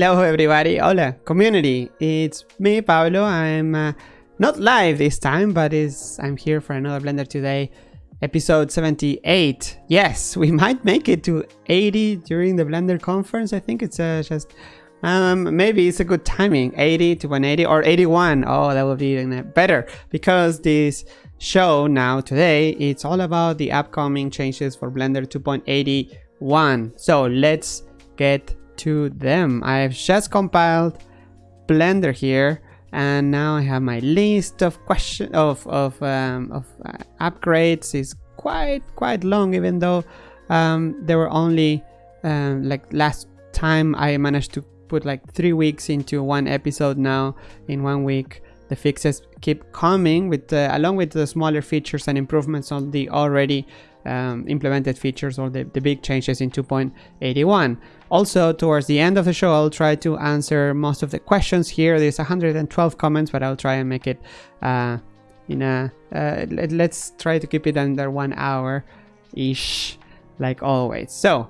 Hello everybody, hola community. It's me Pablo. I'm uh, not live this time, but is I'm here for another Blender today, episode 78. Yes, we might make it to 80 during the Blender conference. I think it's uh, just um, maybe it's a good timing, 80 to 180 or 81. Oh, that would be even better because this show now today it's all about the upcoming changes for Blender 2.81. So let's get to them. I've just compiled Blender here and now I have my list of question of of, um, of uh, upgrades is quite quite long even though um, there were only um, like last time I managed to put like three weeks into one episode now in one week the fixes keep coming with uh, along with the smaller features and improvements on the already um, implemented features or the, the big changes in 2.81. Also, towards the end of the show, I'll try to answer most of the questions here. There's 112 comments, but I'll try and make it uh, in a... Uh, let, us try to keep it under one hour-ish, like always. So,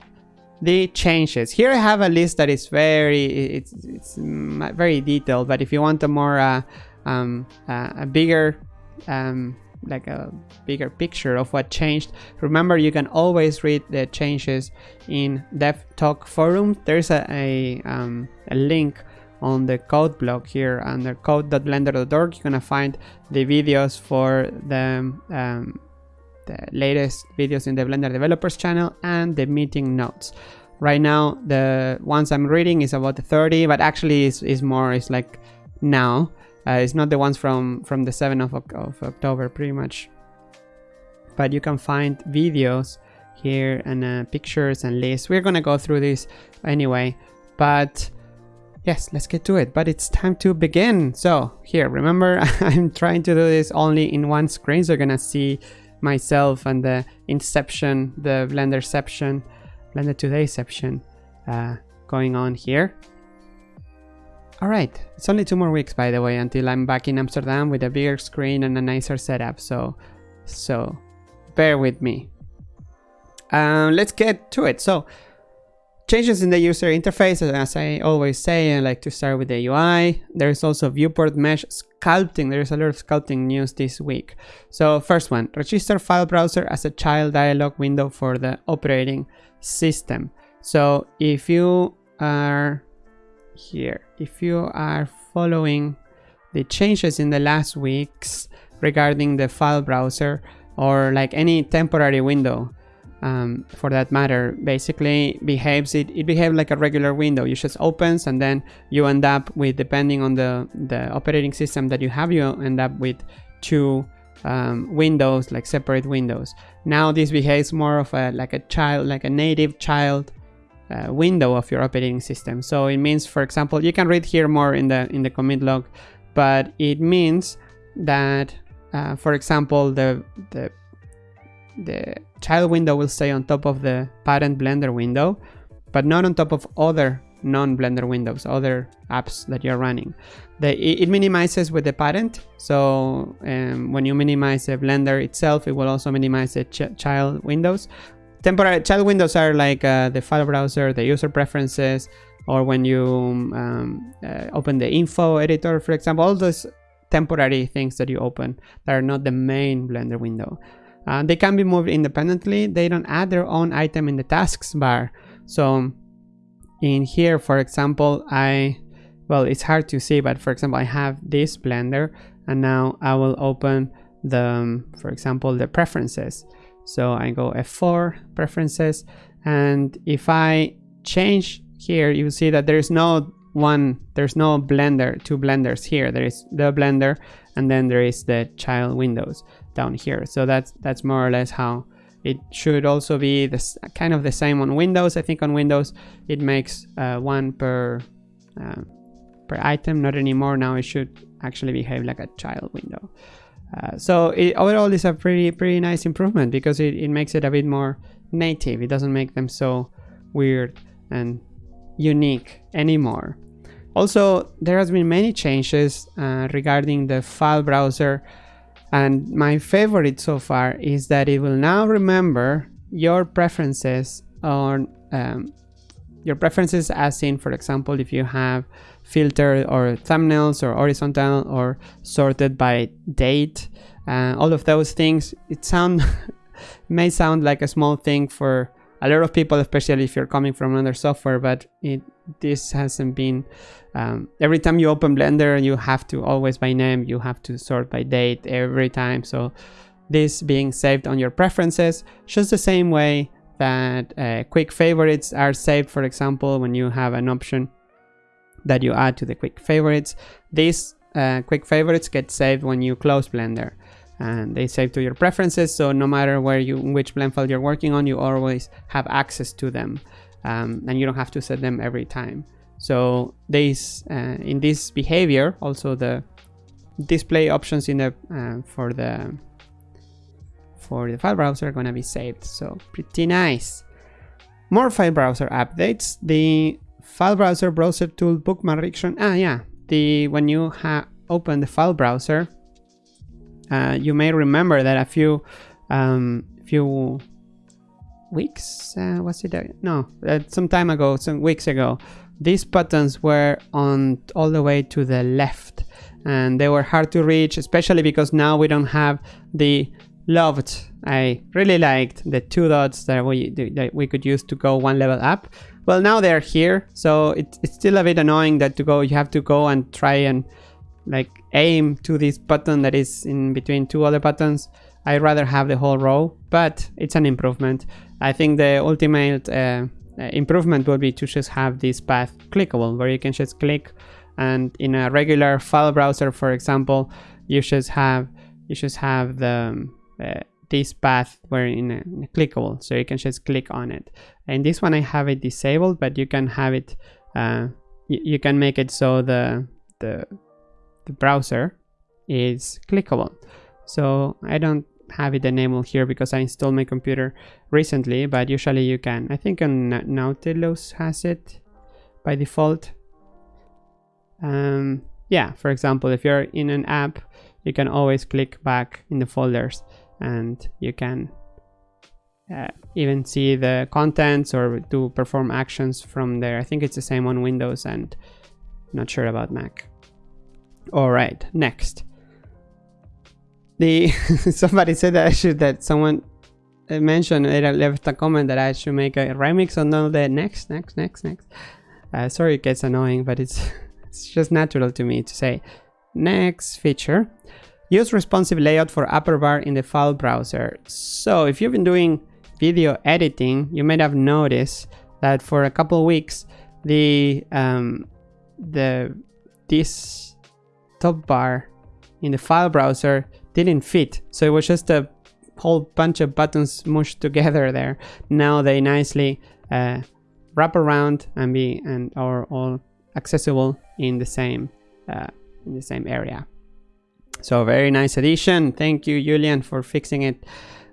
the changes. Here I have a list that is very... It's, it's very detailed, but if you want a more... Uh, um, uh, a bigger um, like a bigger picture of what changed. Remember, you can always read the changes in Dev Talk forum. There's a, a, um, a link on the code blog here under code.blender.org. You're gonna find the videos for the, um, the latest videos in the Blender developers channel and the meeting notes. Right now, the ones I'm reading is about 30, but actually is is more, it's like now. Uh, it's not the ones from, from the 7th of, of October, pretty much. But you can find videos here and uh, pictures and lists. We're gonna go through this anyway, but yes, let's get to it. But it's time to begin. So here, remember, I'm trying to do this only in one screen, so you're gonna see myself and the Inception, the Blenderception, Blender Todayception uh, going on here. Alright, it's only two more weeks by the way until I'm back in Amsterdam with a bigger screen and a nicer setup, so so bear with me. Um, let's get to it. So changes in the user interface, as I always say, I like to start with the UI. There's also viewport mesh sculpting. There's a lot of sculpting news this week. So first one, register file browser as a child dialog window for the operating system. So if you are here. If you are following the changes in the last weeks regarding the file browser or like any temporary window um, for that matter basically behaves it, it behaves like a regular window you just opens and then you end up with depending on the the operating system that you have you end up with two um, windows like separate windows now this behaves more of a like a child like a native child uh, window of your operating system. So it means, for example, you can read here more in the in the commit log, but it means that, uh, for example, the the the child window will stay on top of the parent Blender window, but not on top of other non-Blender windows, other apps that you're running. The, it, minimizes with the parent, so um, when you minimize the Blender itself, it will also minimize the ch child windows. Temporary child windows are like uh, the file browser, the user preferences, or when you um, uh, open the info editor, for example, all those temporary things that you open that are not the main Blender window. Uh, they can be moved independently. They don't add their own item in the tasks bar. So in here, for example, I, well, it's hard to see, but for example, I have this Blender and now I will open the, um, for example, the preferences. So I go F4, preferences, and if I change here, you see that there's no one, there's no blender, two blenders here. There is the blender, and then there is the child windows down here. So that's that's more or less how it should also be this kind of the same on Windows. I think on Windows it makes uh, one per uh, per item, not anymore. Now it should actually behave like a child window. Uh, so it, overall it's a pretty pretty nice improvement because it, it makes it a bit more native. It doesn't make them so weird and unique anymore. Also there has been many changes uh, regarding the file browser. And my favorite so far is that it will now remember your preferences on um, your preferences as in, for example, if you have filter or thumbnails or horizontal or sorted by date, uh, all of those things, it sound may sound like a small thing for a lot of people, especially if you're coming from another software, but it this hasn't been um, every time you open blender you have to always by name you have to sort by date every time. So this being saved on your preferences just the same way that uh, quick favorites are saved for example when you have an option that you add to the quick favorites. These uh, quick favorites get saved when you close blender and they save to your preferences so no matter where you which blend file you're working on you always have access to them um, and you don't have to set them every time. So this uh, in this behavior also the display options in the uh, for the for the file browser gonna be saved so pretty nice. More file browser updates. The file browser browser tool bookmark restriction ah yeah. The when you open the file browser uh, you may remember that a few um, few weeks uh, was it uh, no uh, some time ago some weeks ago these buttons were on all the way to the left and they were hard to reach especially because now we don't have the loved. I really liked the two dots that we that we could use to go one level up. Well now they're here so it, it's still a bit annoying that to go you have to go and try and like aim to this button that is in between two other buttons. I'd rather have the whole row, but it's an improvement. I think the ultimate uh, improvement would be to just have this path clickable, where you can just click and in a regular file browser, for example, you just have you just have the uh, this path were in a, in a, clickable, so you can just click on it. And this one I have it disabled, but you can have it. Uh, you can make it so the the the browser is clickable. So I don't have it enabled here because I installed my computer recently, but usually you can. I think Nautilus has it by default. Um, yeah, for example, if you're in an app, you can always click back in the folders and you can uh, even see the contents or do perform actions from there. I think it's the same on Windows and not sure about Mac. All right, next. The somebody said that I should that someone mentioned it left a comment that I should make a remix on all the next, next, next, next. Uh, sorry, it gets annoying, but it's it's just natural to me to say next feature. Use responsive layout for upper bar in the file browser. So if you've been doing video editing, you might have noticed that for a couple weeks the um, the this top bar in the file browser didn't fit. So it was just a whole bunch of buttons mushed together there. Now they nicely uh, wrap around and be and are all accessible in the same uh, in the same area. So very nice addition. Thank you, Julian, for fixing it.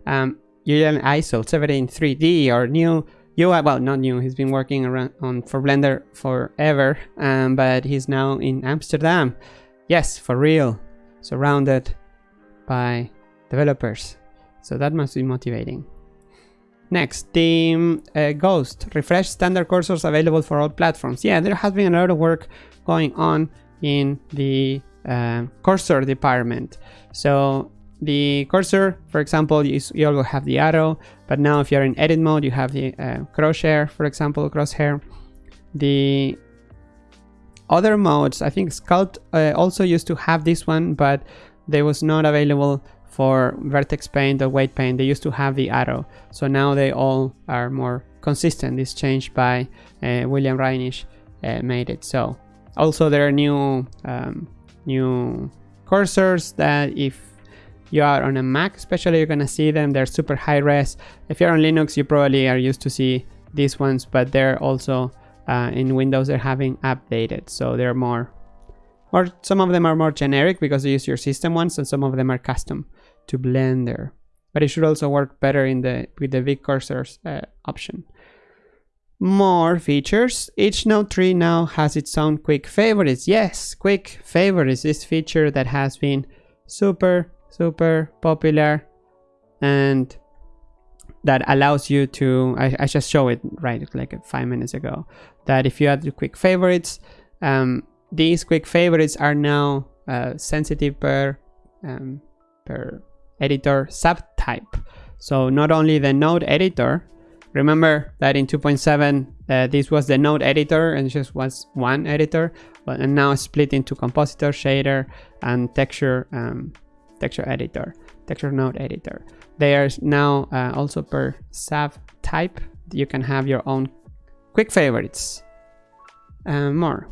Um, Julian Eisel 3D or new UI, well, not new. He's been working around on for Blender forever, um, but he's now in Amsterdam. Yes, for real. Surrounded by developers. So that must be motivating. Next, the uh, Ghost. Refresh standard cursors available for all platforms. Yeah, there has been a lot of work going on in the uh, cursor department. So the cursor, for example, you, you also have the arrow, but now if you're in edit mode, you have the uh, crosshair, for example, crosshair. The other modes, I think Sculpt uh, also used to have this one, but they was not available for Vertex Paint or Weight Paint. They used to have the arrow. So now they all are more consistent. This change by uh, William Reynish uh, made it so. Also, there are new um, new cursors that if you are on a Mac especially, you're gonna see them. They're super high res. If you're on Linux, you probably are used to see these ones, but they're also uh, in Windows they're having updated so they're more or some of them are more generic because they use your system ones and some of them are custom to Blender but it should also work better in the with the big cursors uh, option more features. Each node tree now has its own quick favorites. Yes quick favorites. This feature that has been super super popular and that allows you to I, I just show it right like five minutes ago that if you add the quick favorites um, these quick favorites are now uh, sensitive per um, per editor subtype. So not only the node editor remember that in 2.7 uh, this was the node editor and just was one editor but and now split into compositor shader and texture um, texture editor texture node editor. They are now uh, also per sub type. you can have your own quick favorites. And more.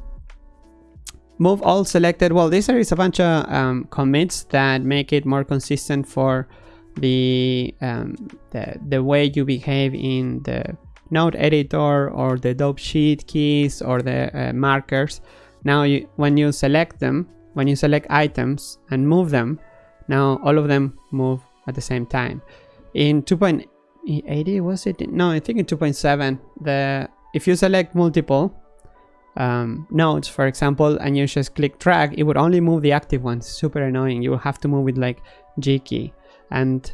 Move all selected. Well this is a bunch of um, commits that make it more consistent for the, um, the the way you behave in the node editor or the dope sheet keys or the uh, markers now you, when you select them when you select items and move them now all of them move at the same time. In 2.80 was it? No, I think in 2.7 the if you select multiple um, nodes, for example, and you just click drag, it would only move the active ones. Super annoying. You will have to move with like G key. And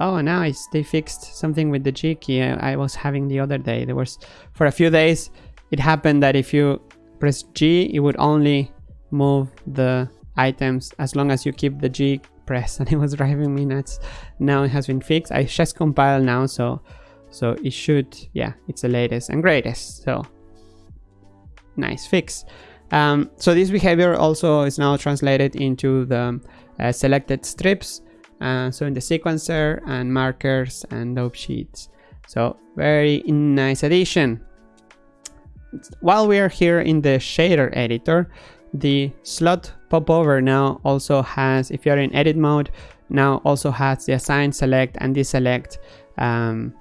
oh, nice, they fixed something with the G key I, I was having the other day. There was for a few days it happened that if you press G, it would only move the items as long as you keep the G press and it was driving me nuts. Now it has been fixed. I just compiled now, so so it should, yeah, it's the latest and greatest. So nice fix. Um, so this behavior also is now translated into the uh, selected strips. Uh, so in the sequencer and markers and dope sheets. So very nice addition. While we are here in the shader editor, the slot popover now also has, if you're in edit mode, now also has the assign, select, and deselect um,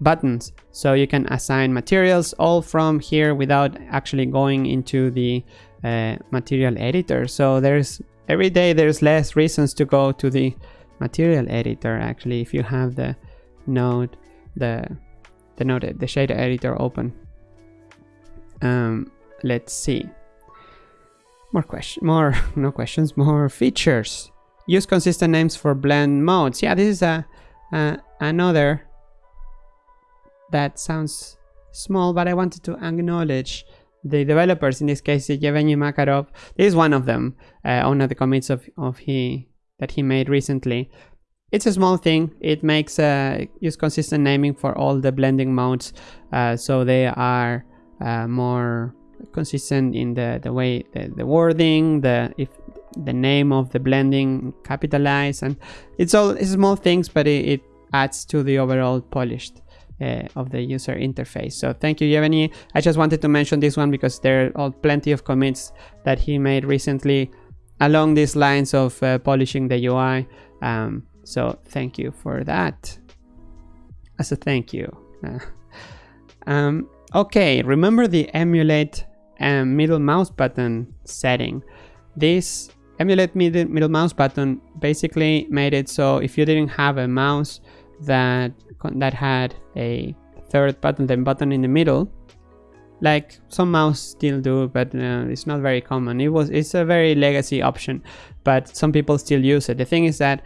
buttons. So you can assign materials all from here without actually going into the uh, material editor. So there's every day there's less reasons to go to the material editor actually if you have the node the the node the shader editor open um, let's see more question, more no questions, more features. Use consistent names for blend modes. Yeah, this is a, another that sounds small, but I wanted to acknowledge the developers. In this case, Yevgeny Makarov. This is one of them. Uh, one of the commits of of he that he made recently. It's a small thing. It makes uh, use consistent naming for all the blending modes, uh, so they are uh, more consistent in the the way the, the wording the if the name of the blending capitalized and it's all it's small things but it, it adds to the overall polished uh, of the user interface. So thank you Yevgeny. I just wanted to mention this one because there are plenty of commits that he made recently along these lines of uh, polishing the UI um, so thank you for that. As a thank you. Um, okay remember the emulate and middle mouse button setting. This emulate middle, middle mouse button basically made it so if you didn't have a mouse that that had a third button, the button in the middle, like some mouse still do, but uh, it's not very common. It was it's a very legacy option, but some people still use it. The thing is that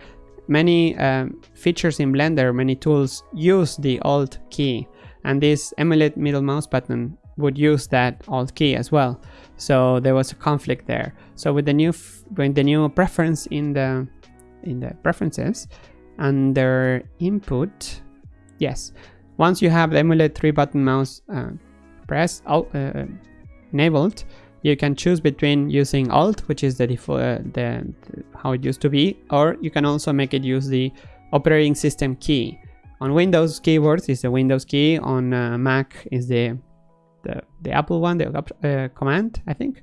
many um, features in Blender, many tools use the Alt key, and this emulate middle mouse button would use that alt key as well. So there was a conflict there. So with the new with the new preference in the in the preferences under input, yes, once you have the emulate three button mouse uh, press uh, enabled, you can choose between using alt, which is the default uh, the, the how it used to be, or you can also make it use the operating system key. On Windows keyboards is the Windows key, on uh, Mac is the the, the Apple one, the uh, command, I think.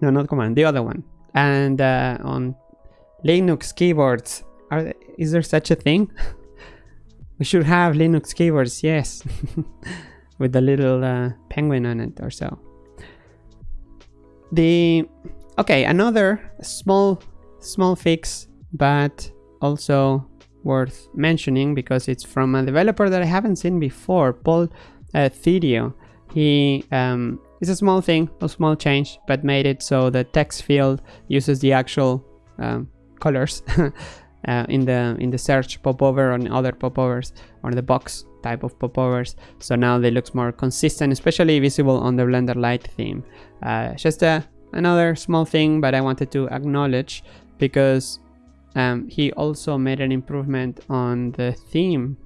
No, not command, the other one. And uh, on Linux keyboards, are, is there such a thing? we should have Linux keyboards, yes. With a little uh, penguin on it or so. The okay, another small small fix, but also worth mentioning because it's from a developer that I haven't seen before, Paul uh. He um, it's a small thing, a small change, but made it so the text field uses the actual um, colors uh, in the in the search popover on other popovers or the box type of popovers so now they look more consistent especially visible on the blender light theme uh, just a, another small thing but i wanted to acknowledge because um, he also made an improvement on the theme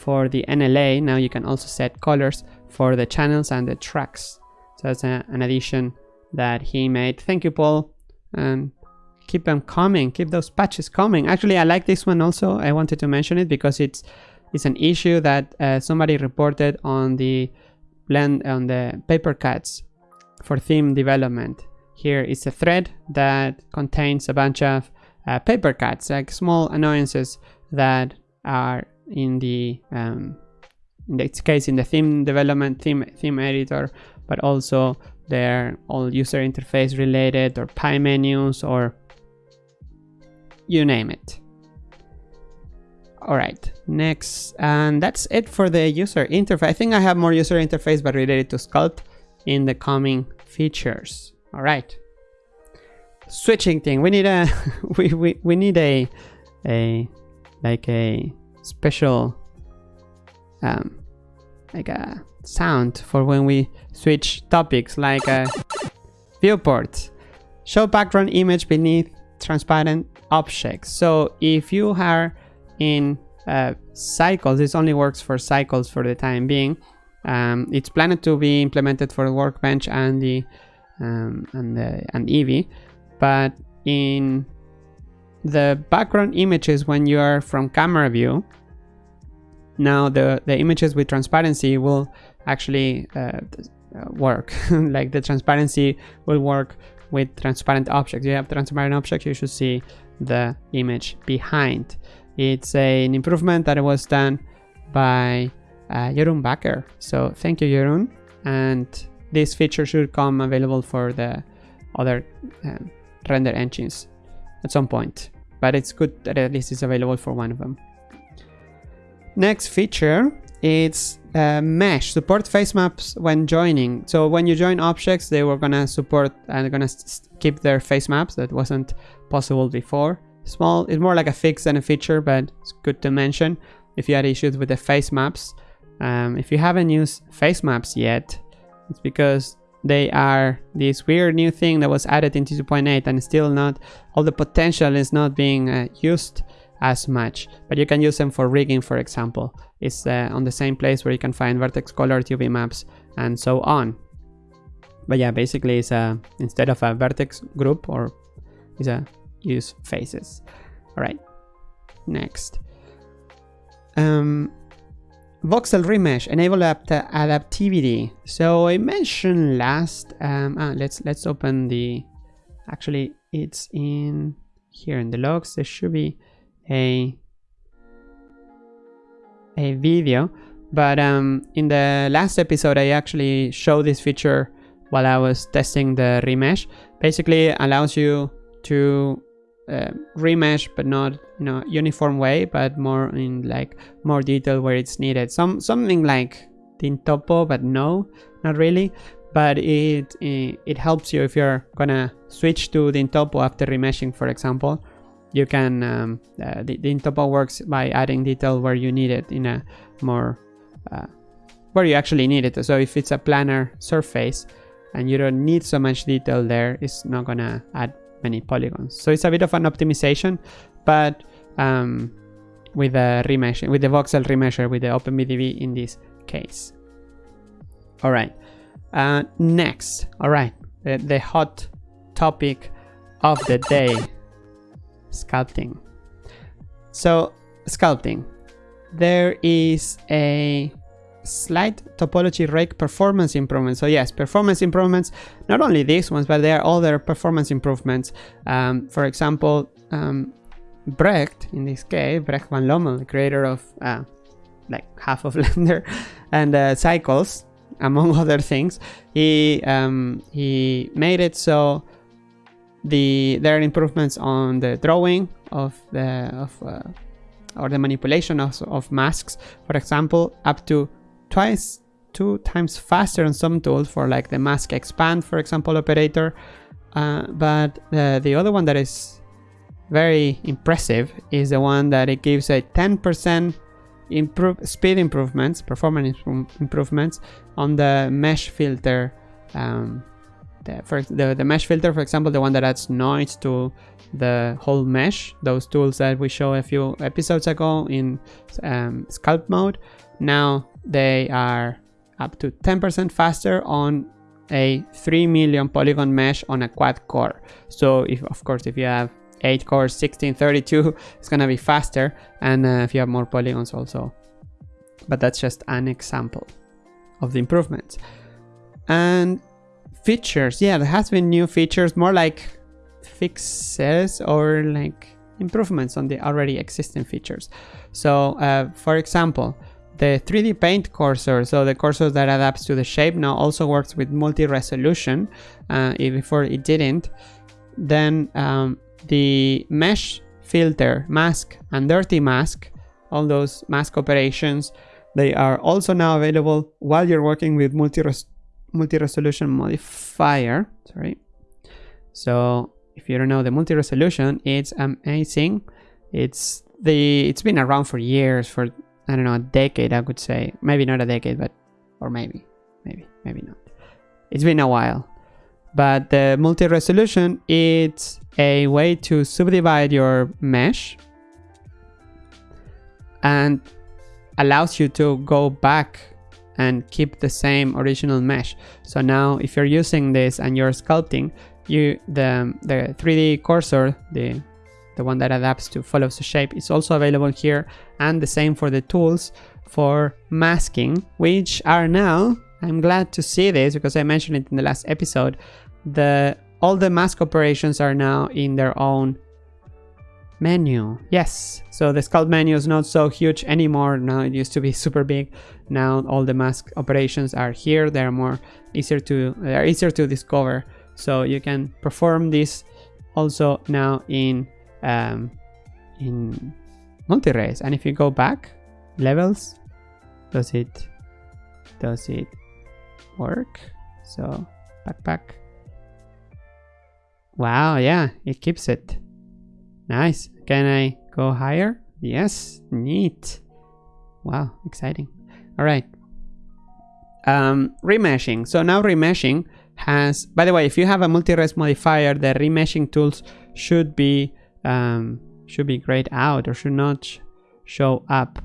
for the NLA. Now you can also set colors for the channels and the tracks. So that's a, an addition that he made. Thank you, Paul. And keep them coming. Keep those patches coming. Actually, I like this one also. I wanted to mention it because it's it's an issue that uh, somebody reported on the blend on the paper cuts for theme development. Here is a thread that contains a bunch of uh, paper cuts, like small annoyances that are in the um, in this case in the theme development theme theme editor, but also they're all user interface related or pie menus or you name it. All right, next, and that's it for the user interface. I think I have more user interface, but related to Sculpt in the coming features. All right switching thing. We need a we, we, we need a a like a special um like a sound for when we switch topics like a viewport. Show background image beneath transparent objects. So if you are in uh, cycles, this only works for cycles for the time being. Um, it's planned to be implemented for the workbench and the um, and the and Eevee but in the background images when you are from camera view now the the images with transparency will actually uh, work like the transparency will work with transparent objects you have transparent objects you should see the image behind. It's a, an improvement that was done by uh, Jeroen Bakker. So thank you Jeroen. And this feature should come available for the other um, render engines at some point, but it's good that at least it's available for one of them. Next feature it's uh, mesh support face maps when joining. So when you join objects they were gonna support and gonna keep their face maps that wasn't possible before. Small it's more like a fix than a feature but it's good to mention if you had issues with the face maps. Um, if you haven't used face maps yet it's because they are this weird new thing that was added into 2.8 and still not all the potential is not being uh, used as much but you can use them for rigging for example. It's uh, on the same place where you can find vertex color UV maps and so on. But yeah basically it's a instead of a vertex group or it's a use faces. All right next. Um voxel remesh enable adaptivity. So i mentioned last um ah, let's let's open the actually it's in here in the logs. There should be a a video but um in the last episode i actually showed this feature while i was testing the remesh. Basically allows you to uh, remesh but not you know uniform way but more in like more detail where it's needed. Some something like Dyntopo but no not really. But it, it, helps you if you're gonna switch to Dyntopo after remeshing for example. You can um, uh, the, Dyntopo works by adding detail where you need it in a more uh, where you actually need it. So if it's a planar surface and you don't need so much detail there it's not gonna add many polygons. So it's a bit of an optimization, but um, with the remesh, with the voxel remesher, with the OpenVDB in this case. All right. Uh, next, all right, the, the hot topic of the day, sculpting. So sculpting, there is a slight topology rake performance improvements. So yes, performance improvements, not only these ones, but there are other performance improvements. Um, for example, um, Brecht, in this case, Brecht van Lommel, the creator of uh, like half of Blender and uh, Cycles, among other things, he um, he made it so the there are improvements on the drawing of the of uh, or the manipulation of, of masks, for example, up to twice two times faster on some tools for like the mask expand for example operator uh, but uh, the other one that is very impressive is the one that it gives a 10% improve speed improvements, performance improvements on the mesh filter. Um, the, for the, the mesh filter, for example, the one that adds noise to the whole mesh, those tools that we showed a few episodes ago in um, sculpt mode, now they are up to 10% faster on a 3 million polygon mesh on a quad core. So if of course if you have 8 cores 1632 it's gonna be faster. And uh, if you have more polygons also. But that's just an example of the improvements. And features. Yeah there has been new features. More like fixes or like improvements on the already existing features. So uh, for example the 3D Paint cursor, so the cursor that adapts to the shape now also works with multi-resolution. Uh, before it didn't. Then um, the mesh filter, mask, and dirty mask, all those mask operations, they are also now available while you're working with multi-res multi-resolution modifier. Sorry. So if you don't know the multi-resolution, it's amazing. It's the it's been around for years for I don't know, a decade, I would say. Maybe not a decade, but, or maybe, maybe, maybe not. It's been a while. But the multi-resolution, it's a way to subdivide your mesh and allows you to go back and keep the same original mesh. So now if you're using this and you're sculpting, you the the 3D cursor, the the one that adapts to follows the shape is also available here. And the same for the tools for masking which are now I'm glad to see this because I mentioned it in the last episode the all the mask operations are now in their own menu. Yes. So the sculpt menu is not so huge anymore. Now it used to be super big. Now all the mask operations are here. They're more easier to they're easier to discover. So you can perform this also now in um, in multi-res and if you go back levels does it does it work? So backpack. Wow yeah it keeps it. Nice. Can i go higher? Yes neat. Wow exciting. All right. Um remeshing. So now remeshing has by the way if you have a multi-res modifier the remeshing tools should be um, should be grayed out or should not show up.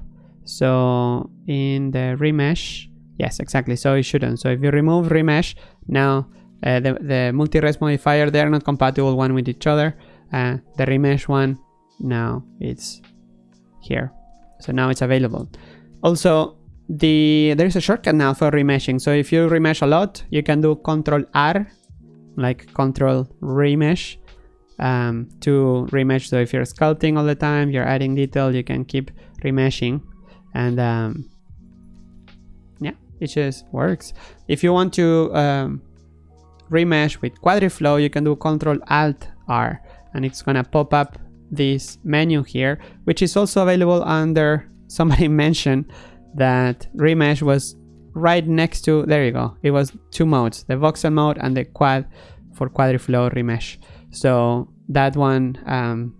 So in the remesh, yes, exactly. So it shouldn't. So if you remove remesh, now uh, the, the multi-res modifier, they're not compatible one with each other. Uh, the remesh one, now it's here. So now it's available. Also, the there's a shortcut now for remeshing. So if you remesh a lot, you can do Control R, like Control Remesh, um, to remesh. So if you're sculpting all the time, you're adding detail, you can keep remeshing and um, yeah, it just works. If you want to um, remesh with Quadriflow, you can do Control Alt R and it's gonna pop up this menu here, which is also available under somebody mentioned that remesh was right next to there you go it was two modes the voxel mode and the quad for quadriflow remesh so that one, um,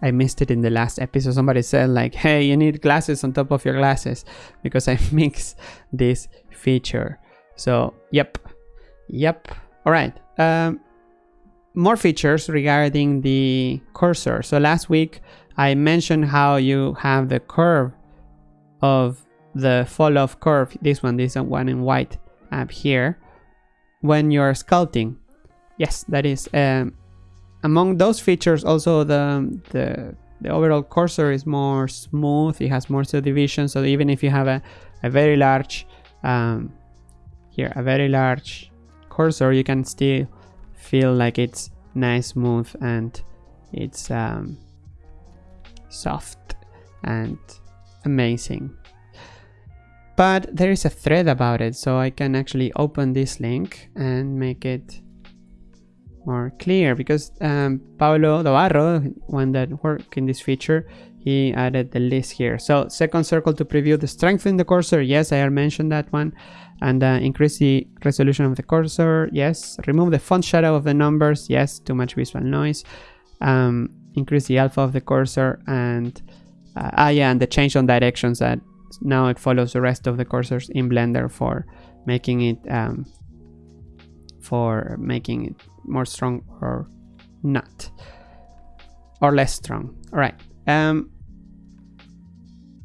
I missed it in the last episode. Somebody said like, hey, you need glasses on top of your glasses because I mix this feature. So, yep, yep. All right. Um, more features regarding the cursor. So last week I mentioned how you have the curve of the fall off curve. This one, this one in white up here when you're sculpting. Yes, that is um, among those features also the, the, the overall cursor is more smooth, it has more subdivision, so even if you have a, a very large, um, here, a very large cursor, you can still feel like it's nice, smooth, and it's um, soft and amazing. But there is a thread about it, so I can actually open this link and make it more clear because um, Pablo Dobarro, one that worked in this feature, he added the list here. So second circle to preview the strength in the cursor. Yes, I mentioned that one. And uh, increase the resolution of the cursor. Yes. Remove the font shadow of the numbers. Yes. Too much visual noise. Um, increase the alpha of the cursor and uh, ah yeah and the change on directions that now it follows the rest of the cursors in blender for making it um, for making it more strong or not. Or less strong. All right um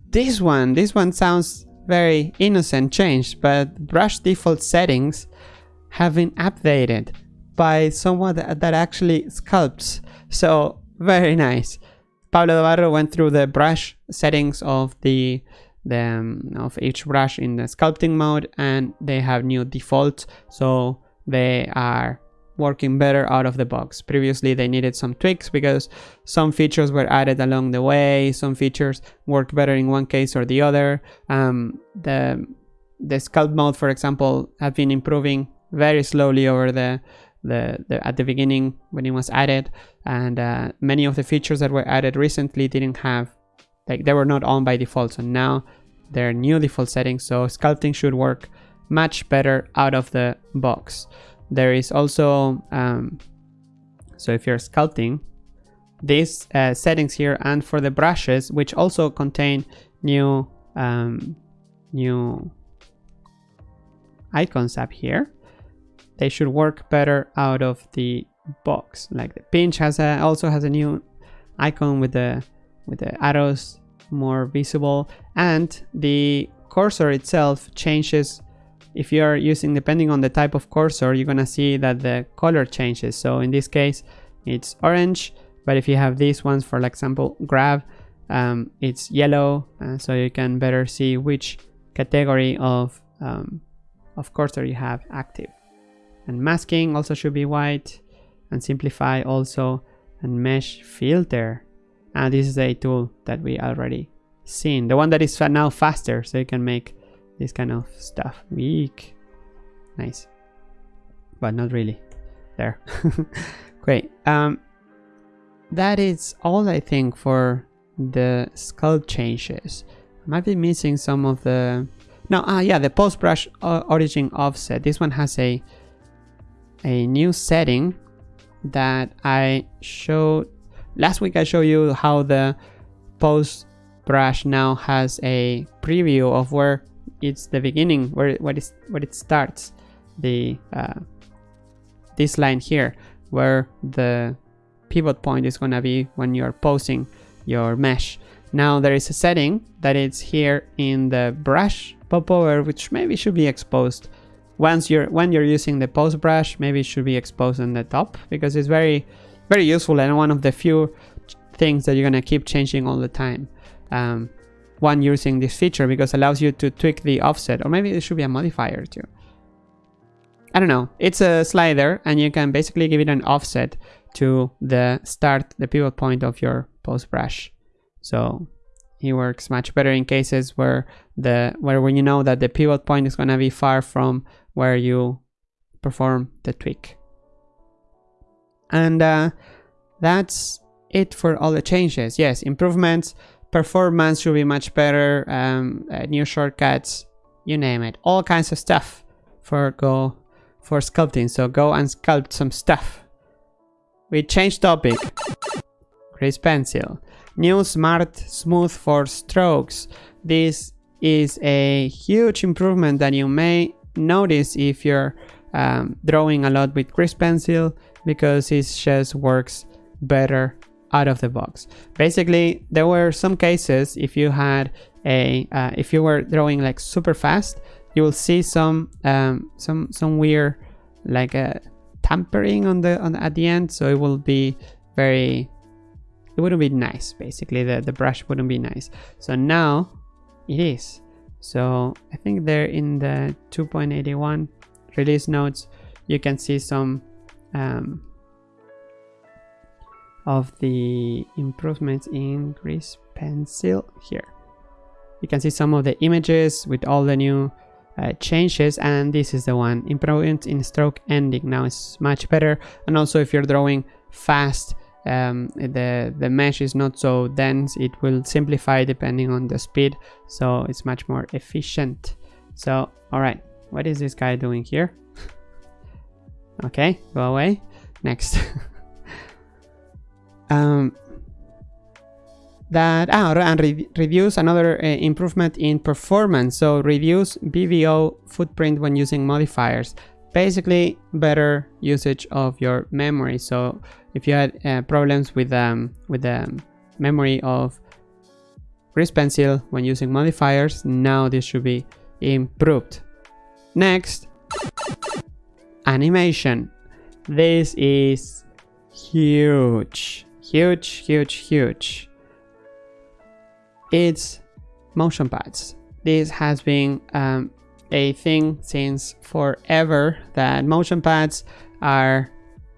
this one this one sounds very innocent change but brush default settings have been updated by someone that, that actually sculpts. So very nice. Pablo Dobarro went through the brush settings of the the um, of each brush in the sculpting mode and they have new defaults. So they are working better out of the box. Previously they needed some tweaks because some features were added along the way some features worked better in one case or the other. Um, the the sculpt mode for example have been improving very slowly over the the, the, at the beginning when it was added. And uh, many of the features that were added recently didn't have like they were not on by default. So now they're new default settings. So sculpting should work much better out of the box. There is also um, so if you're sculpting these uh, settings here and for the brushes which also contain new um, new icons up here they should work better out of the box. Like the pinch has a also has a new icon with the with the arrows more visible and the cursor itself changes if you are using depending on the type of cursor you're gonna see that the color changes. So in this case it's orange but if you have these ones for example grab um, it's yellow uh, so you can better see which category of um, of cursor you have active. And masking also should be white and simplify also and mesh filter. And this is a tool that we already seen. The one that is now faster so you can make this kind of stuff. Weak. Nice. But not really. There. Great. Um that is all i think for the sculpt changes. I might be missing some of the no ah yeah the pose brush origin offset. This one has a a new setting that I showed last week I showed you how the pose brush now has a preview of where it's the beginning where what is where it starts the uh, this line here where the pivot point is going to be when you're posing your mesh. Now there is a setting that is here in the brush popover which maybe should be exposed. Once you're when you're using the pose brush maybe it should be exposed on the top because it's very very useful and one of the few things that you're gonna keep changing all the time. Um, when using this feature because it allows you to tweak the offset or maybe it should be a modifier too I don't know it's a slider and you can basically give it an offset to the start the pivot point of your pose brush so it works much better in cases where the where when you know that the pivot point is going to be far from where you perform the tweak. And uh, that's it for all the changes. Yes, improvements, performance should be much better, um, uh, new shortcuts, you name it. All kinds of stuff for Go for sculpting. So go and sculpt some stuff. We change topic. Grease pencil. New smart smooth for strokes. This is a huge improvement that you may notice if you're um, drawing a lot with grease pencil because it just works better out of the box. Basically, there were some cases if you had a uh, if you were drawing like super fast, you will see some um, some some weird like a uh, tampering on the on at the end, so it will be very it wouldn't be nice basically the the brush wouldn't be nice. So now it is. So I think there in the 2.81 release notes, you can see some um, of the improvements in Grease Pencil here. You can see some of the images with all the new uh, changes and this is the one. Improvement in stroke ending. Now it's much better. And also if you're drawing fast um, the the mesh is not so dense it will simplify depending on the speed so it's much more efficient. So all right. What is this guy doing here? Okay go away. Next um that ah, and re reduce another uh, improvement in performance. So reduce bvo footprint when using modifiers. Basically better usage of your memory. So if you had uh, problems with um with the memory of grease pencil when using modifiers now this should be improved. Next animation. This is huge huge huge huge it's motion paths. This has been um, a thing since forever that motion paths are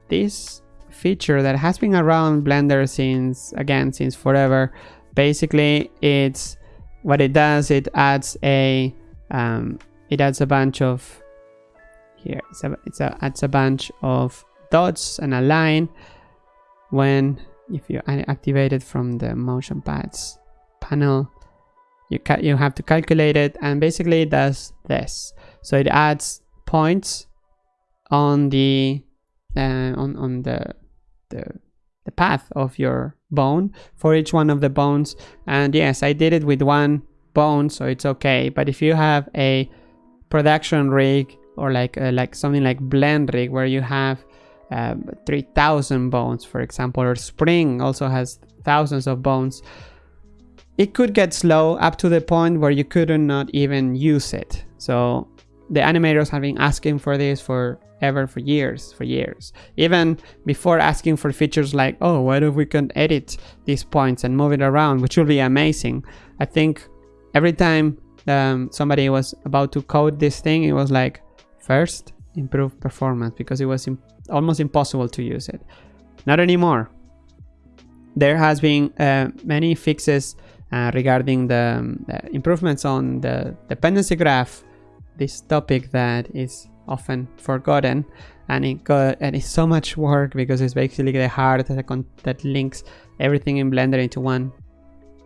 this feature that has been around Blender since again since forever. Basically, it's what it does. It adds a um, it adds a bunch of here. It's a, it's a adds a bunch of dots and a line when if you activate it from the motion paths panel you you have to calculate it and basically it does this. So it adds points on the uh, on on the, the the path of your bone for each one of the bones. And yes I did it with one bone so it's okay. But if you have a production rig or like uh, like something like BlenRig where you have um, 3000 bones for example or spring also has thousands of bones it could get slow up to the point where you could not even use it. So the animators have been asking for this for ever for years, for years. Even before asking for features like, oh, what if we can edit these points and move it around, which will be amazing. I think every time um, somebody was about to code this thing, it was like, first, improve performance because it was almost impossible to use it. Not anymore. There has been uh, many fixes uh, regarding the, um, improvements on the dependency graph, this topic that is often forgotten and it got and it's so much work because it's basically the heart that, that links everything in Blender into one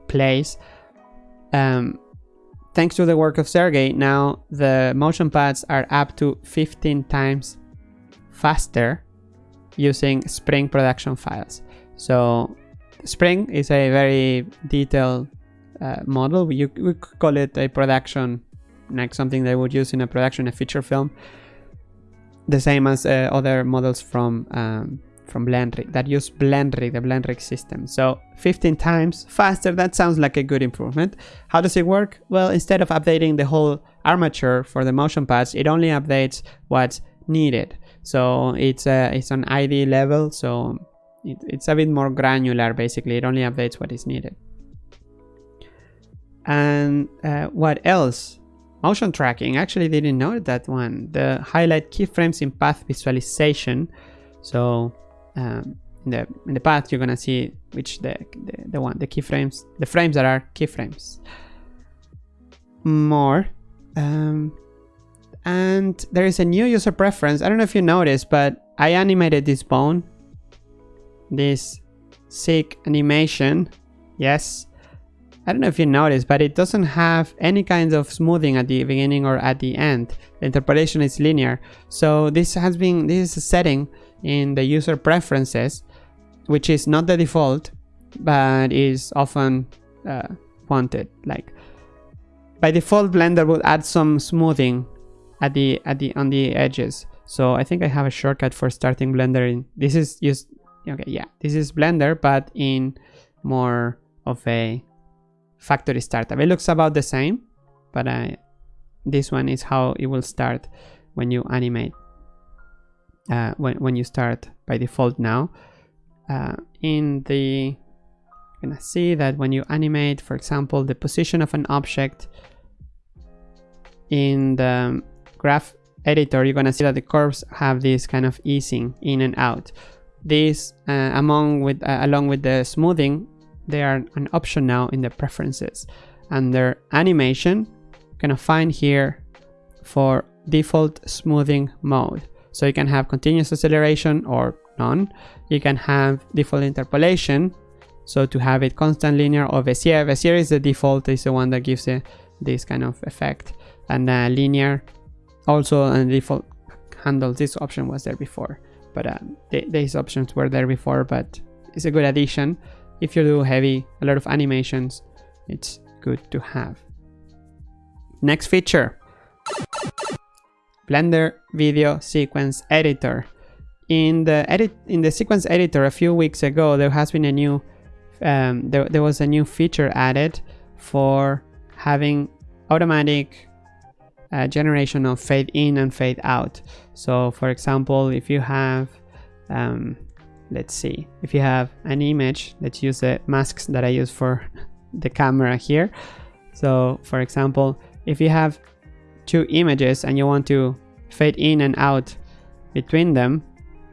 place. Um, thanks to the work of Sergey, now the motion paths are up to 15 times faster using Spring production files. So Spring is a very detailed uh, model. We, we could call it a production, like something they would use in a production, a feature film. The same as uh, other models from um, from BlenRig that use BlenRig, the BlenRig system. So 15 times faster, that sounds like a good improvement. How does it work? Well, instead of updating the whole armature for the motion paths, it only updates what's needed. So it's, uh, it's on ID level, so it, it's a bit more granular basically. It only updates what is needed. And uh, what else? Motion tracking. Actually didn't know that one. The highlight keyframes in path visualization. So um, in the in the path you're gonna see which the, the the one the keyframes the frames that are keyframes. More um, and there is a new user preference i don't know if you noticed but i animated this bone this sick animation. Yes. I don't know if you noticed, but it doesn't have any kind of smoothing at the beginning or at the end. The interpolation is linear. So this has been, this is a setting in the user preferences, which is not the default, but is often uh, wanted. Like by default, Blender would add some smoothing at the at the on the edges. So I think I have a shortcut for starting Blender. In, this is just okay yeah this is blender but in more of a factory startup it looks about the same but I, this one is how it will start when you animate uh, when, when you start by default now uh, in the you're gonna see that when you animate for example the position of an object in the graph editor you're gonna see that the curves have this kind of easing in and out these, uh, among with, uh, along with the smoothing, they are an option now in the preferences. Under animation, you can find here for default smoothing mode. So you can have continuous acceleration or none. You can have default interpolation. So to have it constant linear or Bezier. Bezier is the default, is the one that gives it this kind of effect. And uh, linear also and default handles this option was there before but uh, th these options were there before but it's a good addition if you do heavy, a lot of animations, it's good to have. Next feature, Blender Video Sequence Editor. In the edit in the sequence editor a few weeks ago, there has been a new um, there, there was a new feature added for having automatic uh, generation of fade in and fade out. So for example, if you have, um, let's see, if you have an image, let's use the masks that I use for the camera here. So for example, if you have two images and you want to fade in and out between them,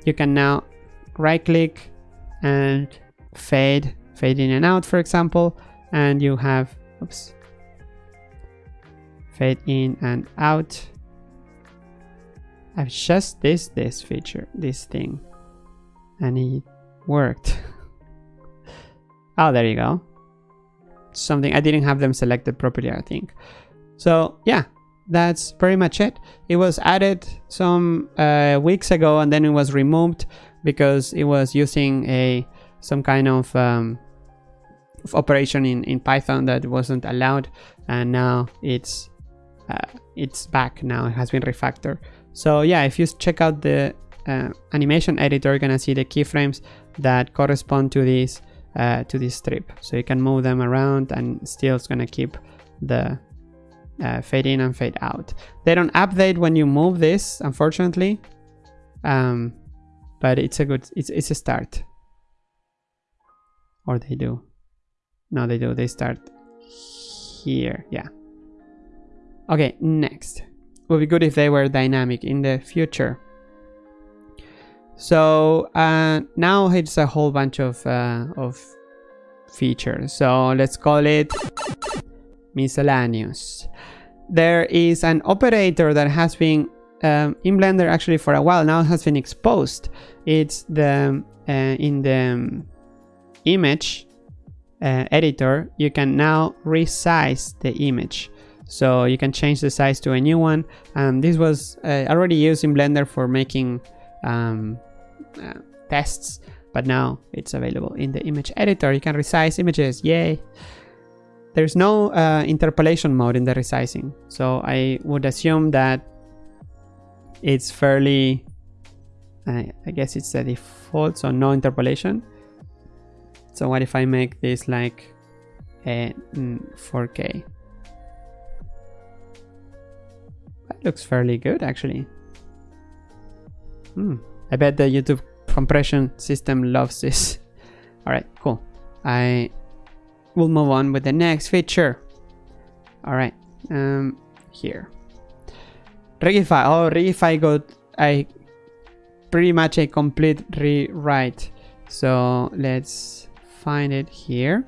you can now right click and fade, fade in and out, for example, and you have, oops, fade in and out. I've just this this feature, this thing, and it worked. oh, there you go. Something I didn't have them selected properly, I think. So yeah, that's pretty much it. It was added some uh, weeks ago and then it was removed because it was using a some kind of, um, of operation in, in Python that wasn't allowed and now it's uh, it's back now it has been refactored so yeah if you check out the uh, animation editor you're gonna see the keyframes that correspond to this uh, to this strip so you can move them around and still it's gonna keep the uh, fade in and fade out. They don't update when you move this, unfortunately, um, but it's a good, it's, it's a start. Or they do. No, they do. They start here. Yeah. Okay, next. Would be good if they were dynamic in the future. So uh, now it's a whole bunch of, uh, of features. So let's call it miscellaneous. There is an operator that has been um, in Blender actually for a while now has been exposed. It's the uh, in the image uh, editor you can now resize the image so you can change the size to a new one and this was uh, already used in blender for making um, uh, tests but now it's available in the image editor you can resize images yay there's no uh, interpolation mode in the resizing, so I would assume that it's fairly, I, I guess it's the default, so no interpolation. So what if I make this like a 4K? Looks fairly good actually. Hmm. I bet the YouTube compression system loves this. All right, cool. I we'll move on with the next feature. All right, um, here. Rigify. Oh, Rigify got a pretty much a complete rewrite. So let's find it here.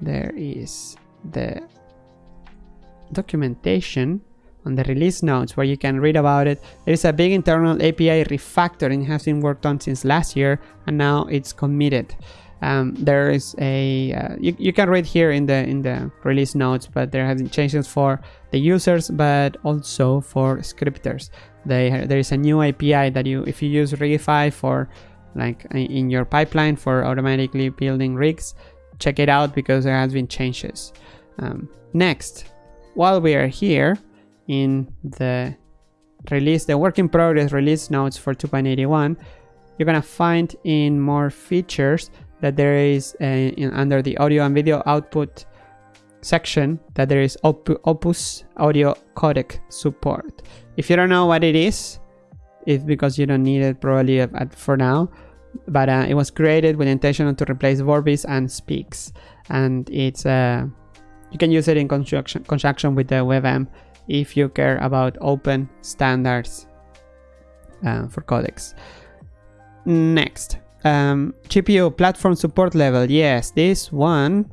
There is the documentation on the release notes where you can read about it. There is a big internal API refactoring has been worked on since last year and now it's committed. Um, there is a uh, you, you can read here in the in the release notes but there have been changes for the users but also for scripters. They there is a new api that you if you use rigify for like in your pipeline for automatically building rigs check it out because there has been changes. Um, next while we are here in the release the work in progress release notes for 2.81 you're gonna find in more features that there is a, in, under the audio and video output section that there is Op Opus audio codec support. If you don't know what it is, it's because you don't need it probably at, for now. But uh, it was created with intention to replace Vorbis and Speex, and it's uh, you can use it in conjunction conjunction with the WebM if you care about open standards uh, for codecs. Next, um, GPU platform support level. Yes, this one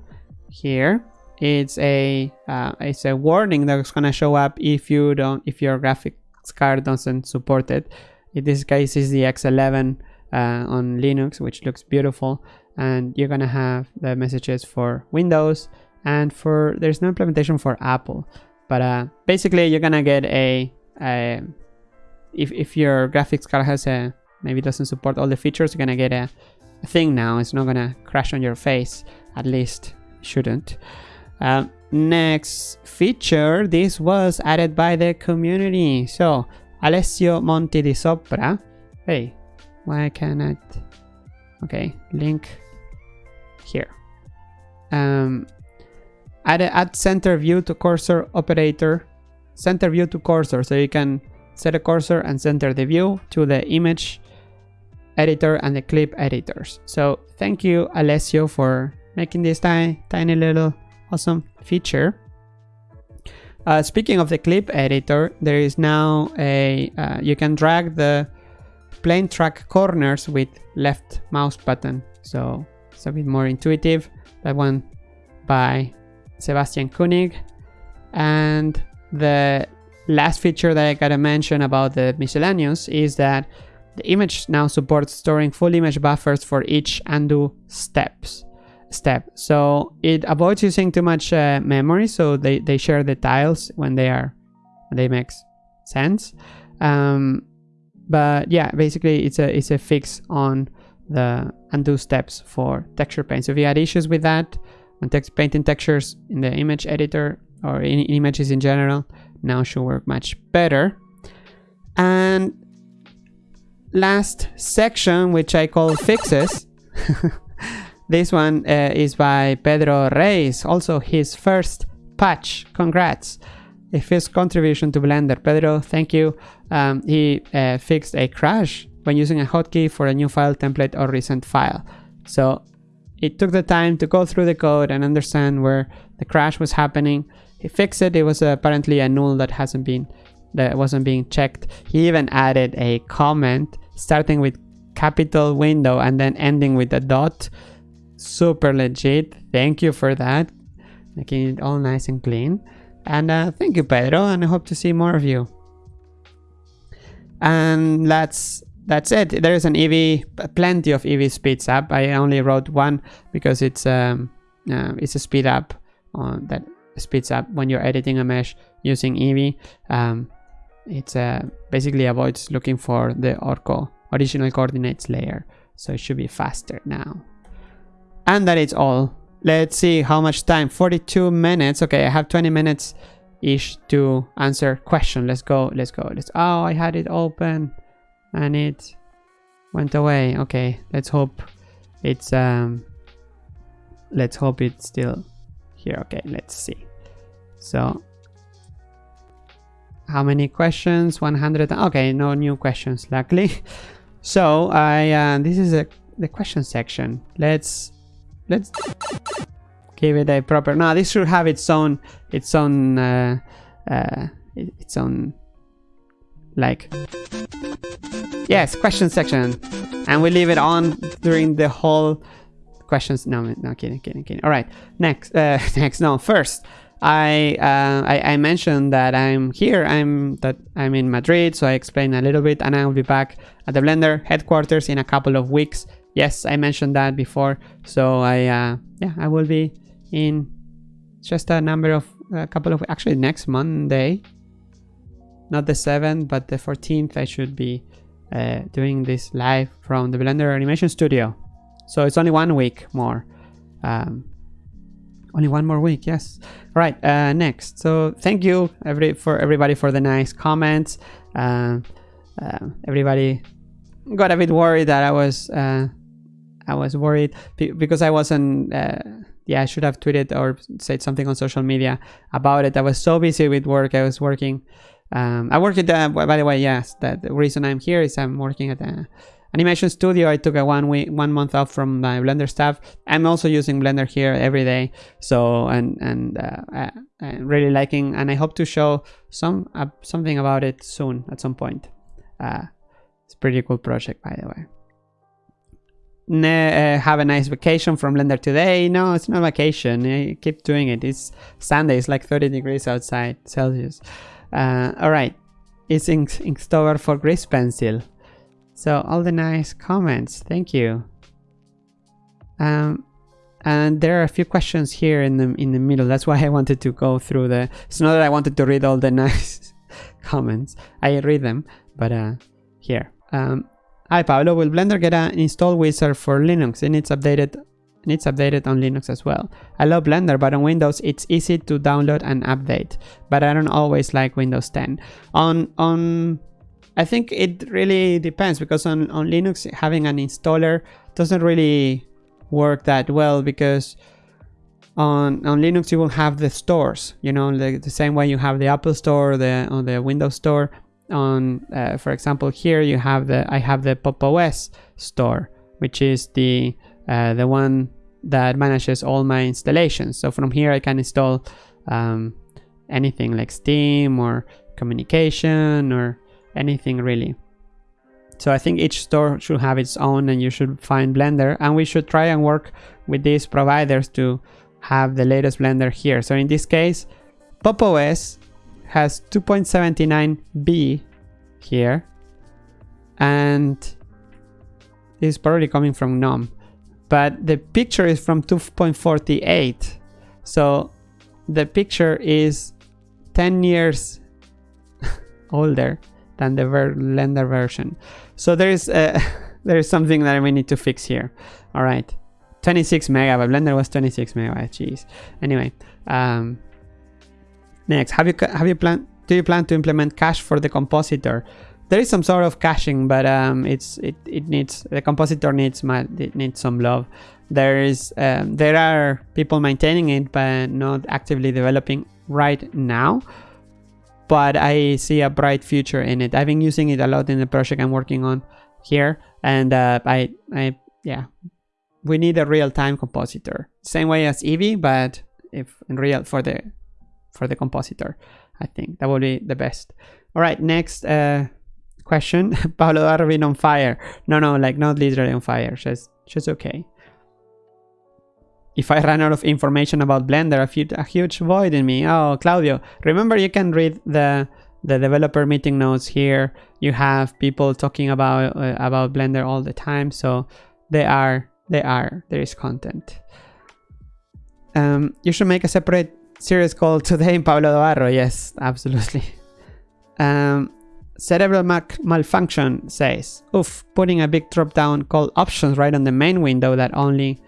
here it's a uh, it's a warning that's gonna show up if you don't if your graphics card doesn't support it. In this case, is the X11 uh, on Linux, which looks beautiful, and you're gonna have the messages for Windows and for there's no implementation for Apple, but uh, basically you're gonna get a, a if if your graphics card has a maybe doesn't support all the features, you're gonna get a thing now. It's not gonna crash on your face. At least shouldn't. Um, next feature. This was added by the community. So Alessio Monti di Sopra. Hey, why cannot? Okay, link here. Um, add add center view to cursor operator. Center view to cursor, so you can set a cursor and center the view to the image editor and the clip editors. So thank you Alessio for making this tiny, tiny little awesome feature. Uh, speaking of the clip editor, there is now a, uh, you can drag the plane track corners with left mouse button. So it's a bit more intuitive. That one by Sebastian Koenig. And the last feature that I gotta mention about the miscellaneous is that the image now supports storing full image buffers for each undo steps step. So it avoids using too much uh, memory. So they, they share the tiles when they are, they make sense. Um, but yeah, basically it's a, it's a fix on the undo steps for texture paint. So if you had issues with that, text painting textures in the image editor or in images in general, now should work much better. And last section, which I call fixes. this one uh, is by Pedro Reis, also his first patch. Congrats. First contribution to Blender. Pedro, thank you. Um, he uh, fixed a crash when using a hotkey for a new file template or recent file. So it took the time to go through the code and understand where the crash was happening. He fixed it. It was apparently a null that hasn't been that wasn't being checked. He even added a comment starting with capital window and then ending with a dot. Super legit. Thank you for that. Making it all nice and clean. And uh, thank you, Pedro, and I hope to see more of you. And that's that's it. There is an Eevee, plenty of Eevee speeds up. I only wrote one because it's um uh, it's a speed up on that speeds up when you're editing a mesh using Eevee. Um, it's uh, basically avoids looking for the Orco original coordinates layer. So it should be faster now. And that is all. Let's see how much time. 42 minutes. Okay, I have 20 minutes ish to answer question. Let's go. Let's go. Let's. Oh, I had it open and it went away. Okay, let's hope it's um. Let's hope it's still here. Okay, let's see. So how many questions 100 okay no new questions luckily so i uh, this is a, the question section let's let's give it a proper now this should have its own its own uh, uh, its own like yes question section and we leave it on during the whole questions no no kidding kidding kidding all right next uh next no first I, uh, I, I mentioned that I'm here. I'm that I'm in Madrid, so I explained a little bit, and I will be back at the Blender headquarters in a couple of weeks. Yes, I mentioned that before. So I uh, yeah I will be in just a number of a couple of actually next Monday, not the seventh, but the fourteenth. I should be uh, doing this live from the Blender Animation Studio. So it's only one week more. Um, only one more week, yes. All right, uh, next. So thank you every for everybody for the nice comments. Uh, uh, everybody got a bit worried that I was uh, I was worried because I wasn't. Yeah, I should have tweeted or said something on social media about it. I was so busy with work. I was working. Um, I work at the. By the way, yes, that the reason I'm here is I'm working at the Animation Studio, I took a one week, one month off from my Blender stuff. I'm also using Blender here every day. So, and, and uh, I, am really liking, and I hope to show some uh, something about it soon at some point. Uh, it's pretty cool project, by the way. Ne uh, have a nice vacation from Blender today. No, it's not vacation. I keep doing it. It's Sunday. It's like 30 degrees outside Celsius. Uh, all right. It's Ink Inktober for Grease Pencil. So all the nice comments, thank you. Um, and there are a few questions here in the in the middle. That's why I wanted to go through the. It's not that I wanted to read all the nice comments. I read them, but uh, here. Um, Hi Pablo, will Blender get an install wizard for Linux? It its updated it's updated on Linux as well. I love Blender, but on Windows it's easy to download and update, but I don't always like Windows 10. On on I think it really depends because on, on Linux having an installer doesn't really work that well because on, on Linux you will have the stores, you know, the, the same way you have the Apple Store the, on the Windows Store. On, uh, for example, here you have the I have the Pop OS store, which is the uh, the one that manages all my installations. So from here I can install um, anything like Steam or communication or anything really. So I think each store should have its own and you should find Blender and we should try and work with these providers to have the latest Blender here. So in this case, PopOS has 2.79b here and is probably coming from GNOME but the picture is from 2.48 so the picture is 10 years older than the Blender version. So there is uh, there is something that we need to fix here. All right. 26 megabyte blender was 26 megabyte jeez. Anyway um next have you have you plan do you plan to implement cache for the compositor there is some sort of caching, but um, it's it, it needs the compositor needs my it needs some love. There is um, there are people maintaining it, but not actively developing right now. But I see a bright future in it. I've been using it a lot in the project I'm working on here, and uh, I I yeah, we need a real-time compositor, same way as Eevee, but if in real for the for the compositor, I think that would be the best. All right, next. Uh, question. Pablo Darwin on fire. No, no, like not literally on fire. She's, she's okay. If I ran out of information about Blender, a, a huge void in me. Oh, Claudio, remember you can read the the developer meeting notes here. You have people talking about uh, about Blender all the time, so they are they are there is content. Um, you should make a separate series called Today in Pablo Dobarro. Yes, absolutely. Um, Cerebral Mac malfunction says, oof, putting a big drop down called options right on the main window that only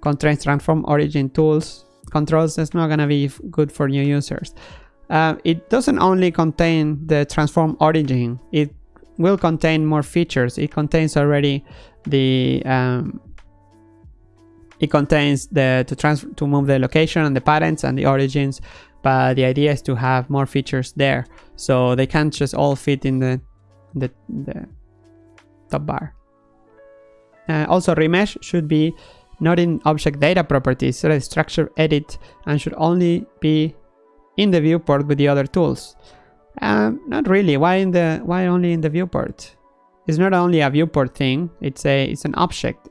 contains transform origin tools controls is not gonna be good for new users. Uh, it doesn't only contain the transform origin, it will contain more features. It contains already the um, it contains the to trans to move the location and the parents and the origins but the idea is to have more features there so they can't just all fit in the the, the top bar. Uh, also remesh should be not in object data properties so structure edit and should only be in the viewport with the other tools. Um, not really. Why in the why only in the viewport? It's not only a viewport thing. It's a it's an object.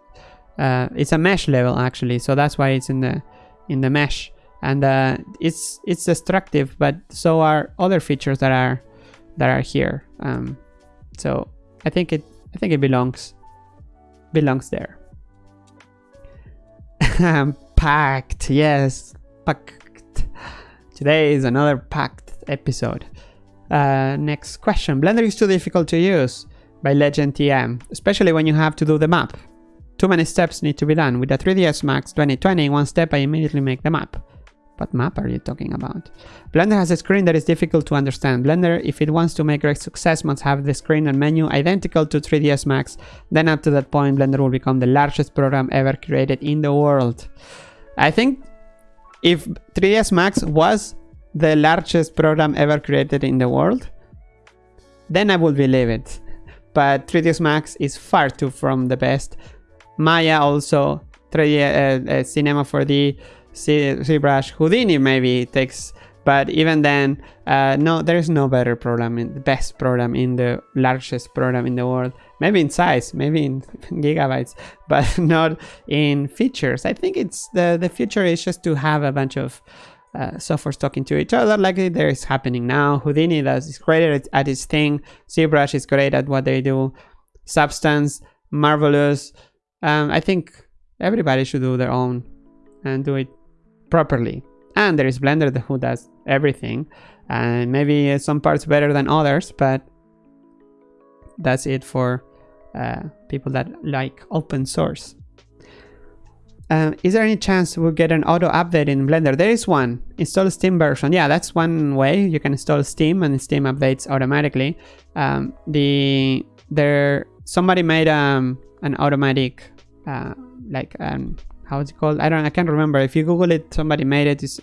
Uh, it's a mesh level actually. So that's why it's in the in the mesh and uh, it's it's destructive but so are other features that are that are here. Um, so I think it I think it belongs belongs there. Packed yes. Packed. Today is another packed episode. Uh, next question. Blender is too difficult to use by Legend TM especially when you have to do the map. Too many steps need to be done. With the 3ds max 2020 one step I immediately make the map what map are you talking about? Blender has a screen that is difficult to understand. Blender, if it wants to make great success, must have the screen and menu identical to 3ds Max. Then up to that point, Blender will become the largest program ever created in the world. I think if 3ds Max was the largest program ever created in the world, then I would believe it. But 3ds Max is far too from the best. Maya also, 3D uh, uh, Cinema 4D, ZBrush Houdini maybe takes but even then uh, no there is no better program in the best program in the largest program in the world. Maybe in size maybe in gigabytes but not in features. I think it's the the future is just to have a bunch of uh, softwares talking to each other like there is happening now. Houdini does is great at, at its thing. ZBrush is great at what they do. Substance marvelous. Um, i think everybody should do their own and do it properly. And there is Blender who does everything. And maybe some parts better than others, but that's it for uh, people that like open source. Um, is there any chance we'll get an auto update in Blender? There is one. Install Steam version. Yeah, that's one way. You can install Steam and Steam updates automatically. Um, the there somebody made um, an automatic uh, like um, how is it called? I don't I can't remember. If you Google it, somebody made it. It's,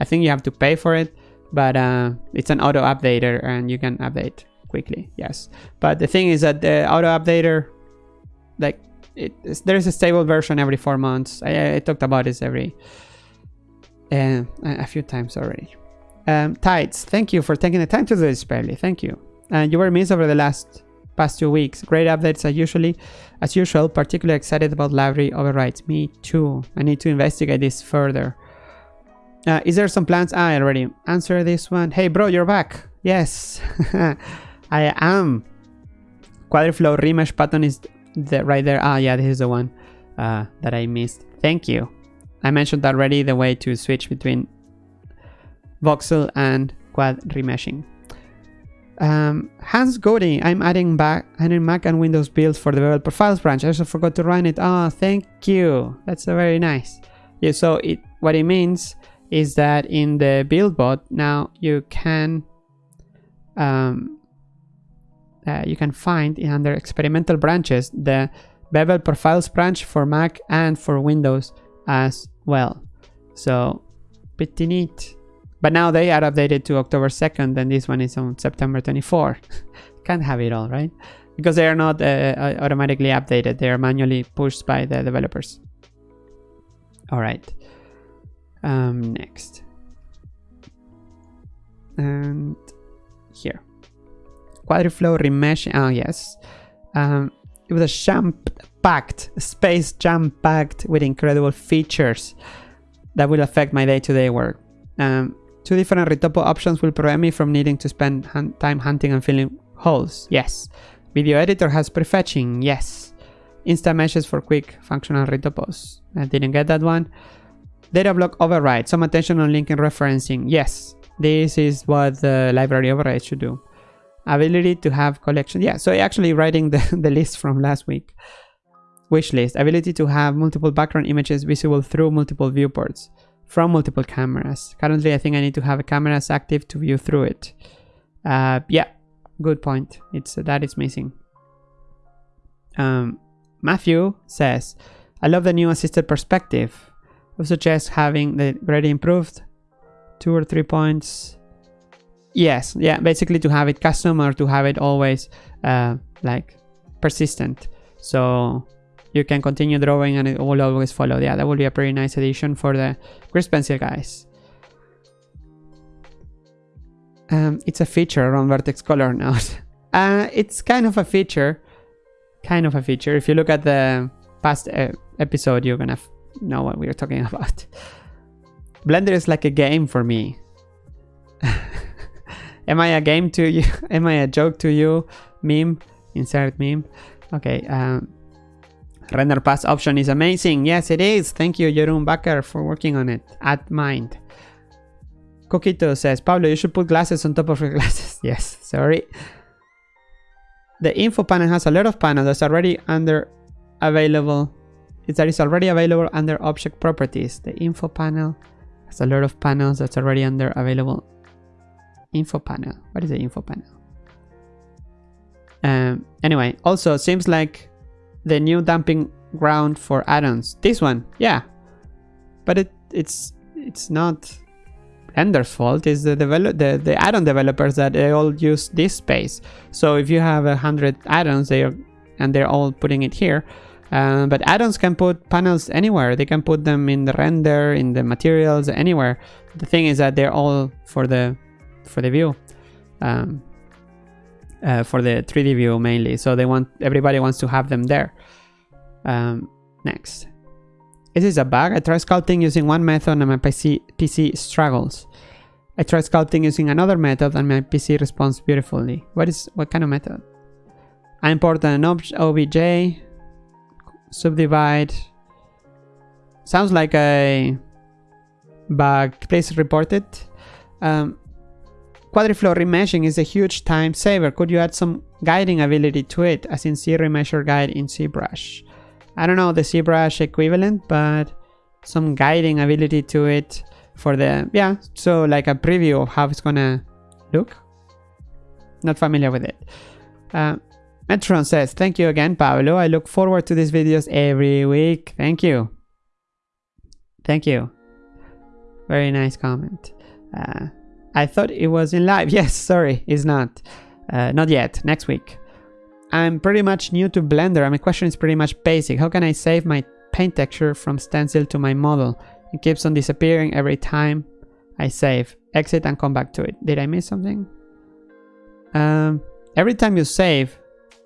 I think you have to pay for it, but uh, it's an auto updater and you can update quickly. Yes, but the thing is that the auto updater, like it, there's a stable version every four months. I, I talked about this every uh, a few times already. Um, Tides, thank you for taking the time to do this, Barely. Thank you. And uh, you were missed over the last past two weeks. Great updates as usually, as usual. Particularly excited about library overrides. Me too. I need to investigate this further. Uh, is there some plans? Ah, I already answered this one. Hey, bro, you're back. Yes, I am. Quadriflow remesh button is the, right there. Ah, yeah, this is the one uh, that I missed. Thank you. I mentioned already the way to switch between voxel and quad remeshing. Um, Hans Goudey, I'm adding back adding Mac and Windows builds for the Bevel Profiles branch. I also forgot to run it. Oh, thank you. That's very nice. Yeah, so it what it means is that in the build bot now you can um, uh, you can find in under experimental branches the Bevel Profiles branch for Mac and for Windows as well. So pretty neat. But now they are updated to October 2nd and this one is on September 24. Can't have it all, right? Because they are not uh, uh, automatically updated. They are manually pushed by the developers. All right. Um, next. And here. Quadriflow remesh. Oh, yes. Um, it was a jam-packed, space jam-packed with incredible features that will affect my day-to-day -day work. Um, two different retopo options will prevent me from needing to spend time hunting and filling holes. Yes. Video editor has prefetching. Yes. Instant Meshes for quick functional retopos. I didn't get that one. Data block override. Some attention on linking referencing. Yes. This is what the library override should do ability to have collection yeah so actually writing the, the list from last week wish list ability to have multiple background images visible through multiple viewports from multiple cameras. Currently i think i need to have a cameras active to view through it. Uh, yeah good point. It's uh, that is missing. Um, matthew says i love the new assisted perspective. I suggest having the already improved two or three points. Yes, yeah, basically to have it custom or to have it always uh, like persistent. So you can continue drawing and it will always follow. Yeah, that would be a pretty nice addition for the Grease Pencil guys. Um, it's a feature around vertex color now. uh, it's kind of a feature. Kind of a feature. If you look at the past uh, episode, you're gonna know what we are talking about. Blender is like a game for me. Am I a game to you? Am I a joke to you? Meme. Insert meme. Okay. Um, render pass option is amazing. Yes, it is. Thank you, Jeroen Bakker, for working on it. At mind. Coquito says, Pablo, you should put glasses on top of your glasses. yes, sorry. The info panel has a lot of panels that's already under available. It's that is already available under object properties. The info panel has a lot of panels that's already under available info panel. What is the info panel? Um, anyway, also seems like the new dumping ground for add-ons. This one, yeah, but it it's it's not Blender's fault. It's the develop the the add-on developers that they all use this space. So if you have a hundred add-ons, they are and they're all putting it here. Uh, but add-ons can put panels anywhere. They can put them in the render, in the materials, anywhere. The thing is that they're all for the for the view. Um, uh, for the 3D view mainly. So they want everybody wants to have them there. Um, next. Is this a bug? I tried sculpting using one method and my PC, PC struggles. I tried sculpting using another method and my PC responds beautifully. What is what kind of method? I import an OBJ, subdivide. Sounds like a bug. Please report it. Um, Quadriflow remeshing is a huge time saver. Could you add some guiding ability to it, as in see remesher guide in ZBrush? I don't know the ZBrush equivalent, but some guiding ability to it for the, yeah, so like a preview of how it's gonna look. Not familiar with it. Uh, Metron says, thank you again, Pablo. I look forward to these videos every week. Thank you. Thank you. Very nice comment. Uh, I thought it was in live. Yes, sorry, it's not. Uh, not yet. Next week. I'm pretty much new to Blender my question is pretty much basic. How can I save my paint texture from stencil to my model? It keeps on disappearing every time I save. Exit and come back to it. Did I miss something? Um, every time you save,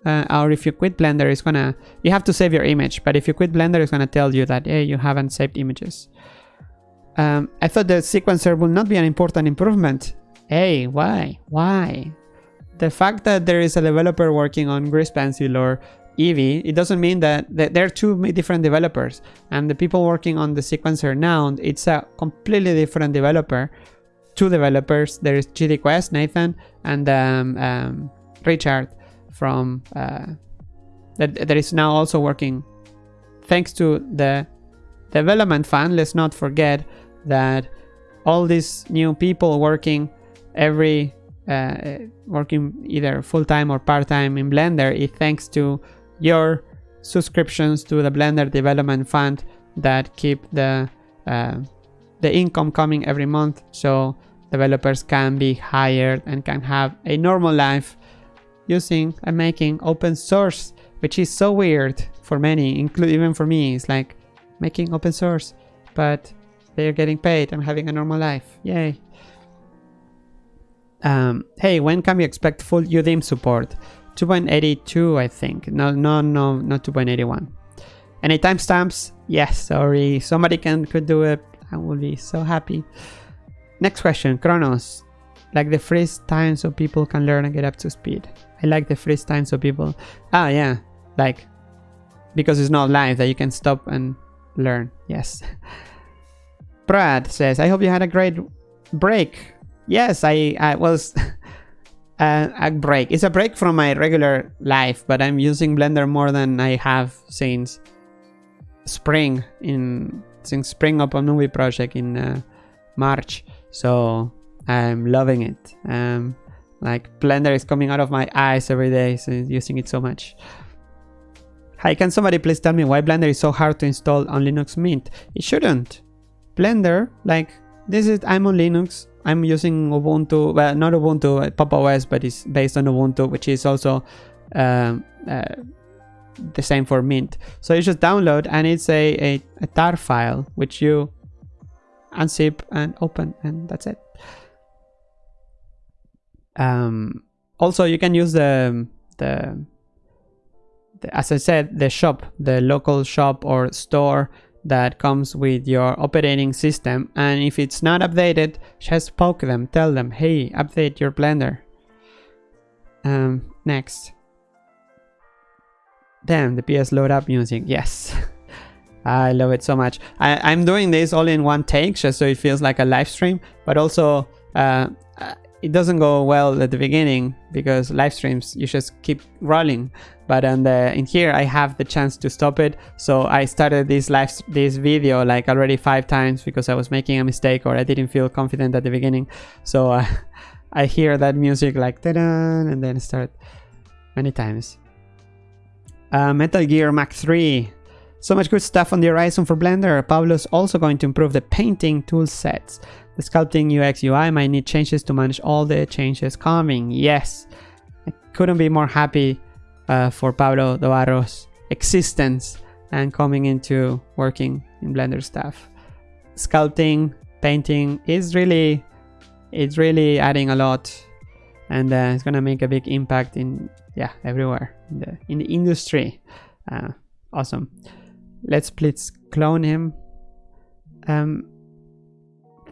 uh, or if you quit Blender, it's gonna, you have to save your image, but if you quit Blender, it's gonna tell you that, hey, you haven't saved images. Um, I thought the sequencer will not be an important improvement. Hey, why? Why? The fact that there is a developer working on Grease Pencil or Eevee, it doesn't mean that, that there are two different developers. And the people working on the sequencer now, it's a completely different developer. Two developers. There is GD Quest, Nathan, and um, um, Richard from uh, that, that is now also working thanks to the development fund let's not forget that all these new people working every uh, working either full-time or part-time in blender is thanks to your subscriptions to the blender development fund that keep the uh, the income coming every month so developers can be hired and can have a normal life using and making open source, which is so weird for many, including even for me. It's like making open source, but they're getting paid. I'm having a normal life. Yay. Um, hey, when can we expect full UDIM support? 2.82, I think. No, no, no, not 2.81. Any timestamps? Yes, sorry. Somebody can could do it. I will be so happy. Next question, Kronos. Like the freeze time so people can learn and get up to speed. I like the freeze time so people... Ah, yeah. Like, because it's not live that you can stop and learn. Yes. Brad says, I hope you had a great break. Yes, I, I was... uh, a break. It's a break from my regular life, but I'm using Blender more than I have since spring in since spring of a movie project in uh, March. So I'm loving it. Um, like Blender is coming out of my eyes every day, so using it so much. Hi, can somebody please tell me why Blender is so hard to install on Linux Mint? It shouldn't. Blender, like this is, I'm on Linux. I'm using Ubuntu, well, not Ubuntu, uh, Pop OS, but it's based on Ubuntu, which is also um, uh, the same for Mint. So you just download and it's a, a, a tar file, which you unzip and open, and that's it. Um, also, you can use the, the, the, as I said, the shop, the local shop or store that comes with your operating system. And if it's not updated, just poke them, tell them, hey, update your Blender. Um, next. Damn, the PS load up music. Yes. I love it so much. I, am doing this all in one take just so it feels like a live stream, but also uh, it doesn't go well at the beginning because live streams you just keep rolling. But the in here i have the chance to stop it. So i started this live this video like already five times because i was making a mistake or i didn't feel confident at the beginning. So uh, i hear that music like da and then start many times. Uh, metal gear Mac 3 so much good stuff on the horizon for blender pablo's also going to improve the painting tool sets the sculpting UX UI might need changes to manage all the changes coming. Yes, I couldn't be more happy uh, for Pablo Dobarro's existence and coming into working in Blender stuff. Sculpting, painting is really, it's really adding a lot and uh, it's gonna make a big impact in, yeah, everywhere in the, in the industry. Uh, awesome. Let's please clone him. Um,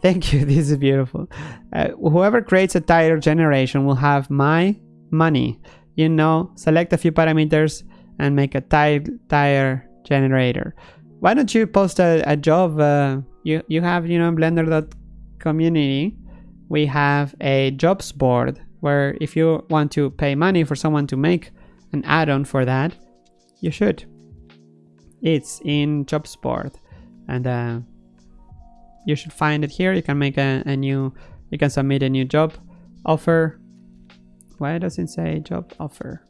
Thank you. This is beautiful. Uh, whoever creates a tire generation will have my money. You know, select a few parameters and make a tire, tire generator. Why don't you post a, a job? Uh, you, you have, you know, blender.community we have a jobs board where if you want to pay money for someone to make an add-on for that, you should. It's in jobs board and uh, you should find it here. You can make a, a new, you can submit a new job offer. Why does it say job offer?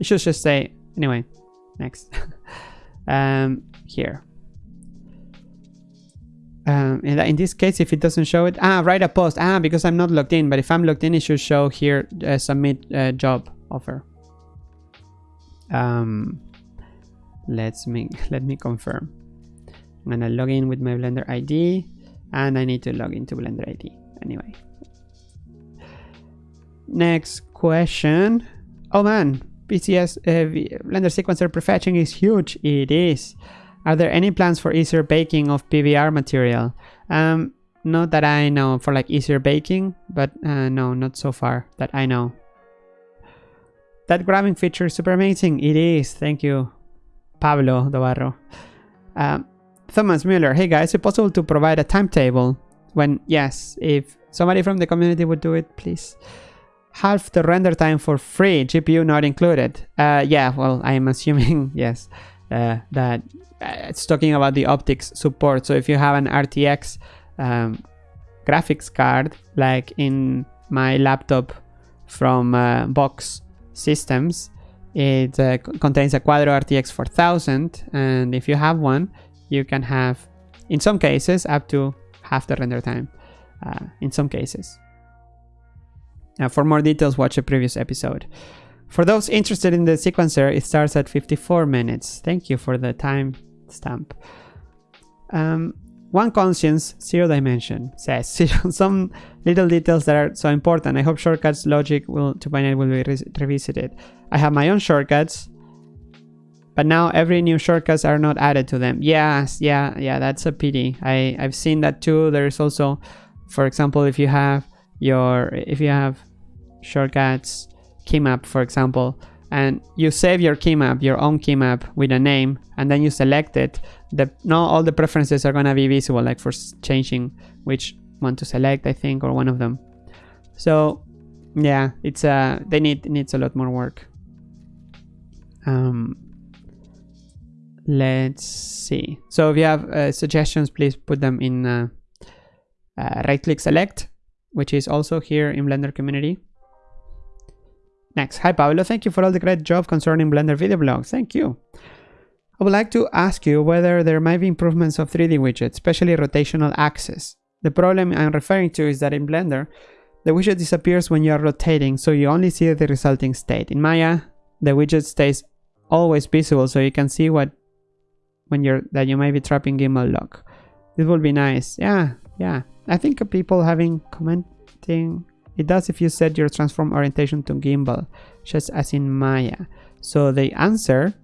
It should just say, anyway, next. um, here. Um, in, in, this case, if it doesn't show it, ah, write a post. Ah, because I'm not logged in, but if I'm logged in, it should show here, uh, submit uh, job offer. Um, let's make let me confirm. I'm gonna log in with my Blender ID and I need to log into Blender ID anyway. Next question. Oh man, PCS uh, Blender Sequencer prefetching is huge. It is. Are there any plans for easier baking of PBR material? Um, not that I know for like easier baking, but uh, no, not so far that I know. That grabbing feature is super amazing. It is. Thank you, Pablo Dobarro. Um, Thomas Mueller. Hey guys, is it possible to provide a timetable? When, yes, if somebody from the community would do it, please half the render time for free, GPU not included. Uh, yeah, well, I'm assuming, yes, uh, that uh, it's talking about the OptiX support. So if you have an RTX um, graphics card, like in my laptop from uh, Box Systems, it uh, contains a Quadro RTX 4000. And if you have one, you can have, in some cases, up to half the render time. Uh, in some cases. Uh, for more details, watch a previous episode. For those interested in the sequencer, it starts at 54 minutes. Thank you for the time stamp. Um, one conscience, zero dimension, says some little details that are so important. I hope shortcuts logic will 2.8 will be re revisited. I have my own shortcuts, but now every new shortcuts are not added to them. Yes, yeah, yeah, that's a pity. I I've seen that too. There's also, for example, if you have your if you have shortcuts keymap for example and you save your keymap your own keymap with a name and then you select it the not all the preferences are gonna be visible like for changing which one to select i think or one of them so yeah it's uh they need needs a lot more work um let's see so if you have uh, suggestions please put them in uh, uh, right click select which is also here in Blender community. Next, hi Pablo, thank you for all the great job concerning Blender video blogs. Thank you. I would like to ask you whether there might be improvements of 3D widgets, especially rotational axis. The problem I'm referring to is that in Blender, the widget disappears when you are rotating, so you only see the resulting state. In Maya, the widget stays always visible, so you can see what when you're that you might be trapping gimbal lock. This would be nice. Yeah, yeah. I think people having commenting it does if you set your transform orientation to gimbal just as in Maya so the answer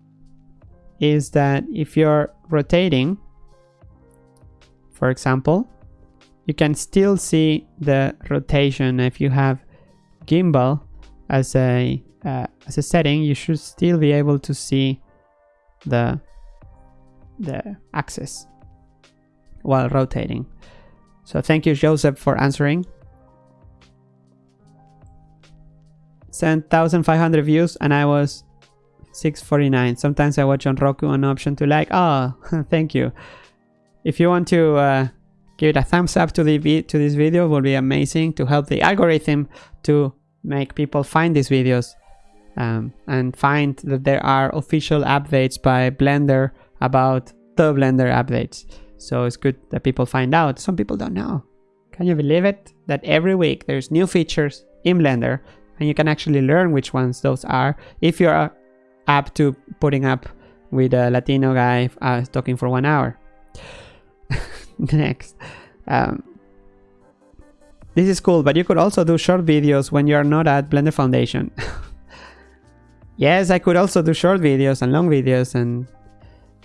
is that if you're rotating for example you can still see the rotation if you have gimbal as a uh, as a setting you should still be able to see the the axis while rotating so thank you, Joseph, for answering. Sent 1,500 views and I was 649. Sometimes I watch on Roku an option to like. Oh, thank you. If you want to uh, give it a thumbs up to the to this video, would be amazing to help the algorithm to make people find these videos um, and find that there are official updates by Blender about the Blender updates. So it's good that people find out. Some people don't know. Can you believe it? That every week there's new features in Blender and you can actually learn which ones those are if you're up to putting up with a Latino guy uh, talking for one hour. Next. Um, this is cool, but you could also do short videos when you're not at Blender Foundation. yes, I could also do short videos and long videos and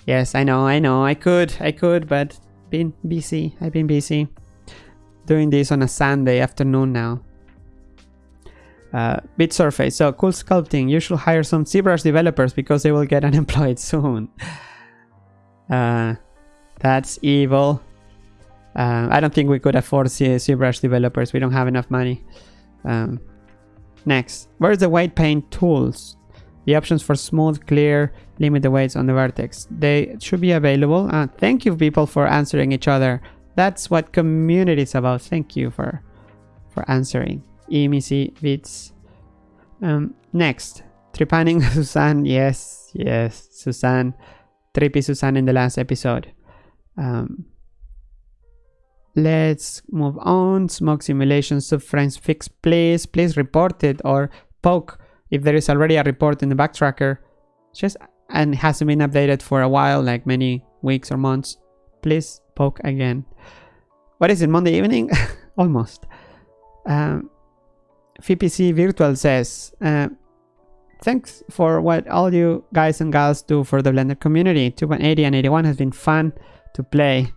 Yes, I know, I know. I could, I could, but been busy. I've been busy doing this on a Sunday afternoon now. Uh, bit surface. So cool sculpting. You should hire some ZBrush developers because they will get unemployed soon. Uh, that's evil. Uh, I don't think we could afford ZBrush developers. We don't have enough money. Um, next, where's the weight paint tools? The options for smooth, clear, limit the weights on the vertex. They should be available. Uh, thank you people for answering each other. That's what community is about. Thank you for for answering. Emisi Vits. Um, next, Tripanning Susan. Yes, yes, Susan. Trippy Susan in the last episode. Um, let's move on. Smoke simulation subframes fix. Please, please report it or poke if there is already a report in the bug tracker. Just and hasn't been updated for a while, like many weeks or months. Please poke again. What is it? Monday evening? Almost. Um, VPC Virtual says, uh, Thanks for what all you guys and gals do for the Blender community. 2.80 and 81 has been fun to play.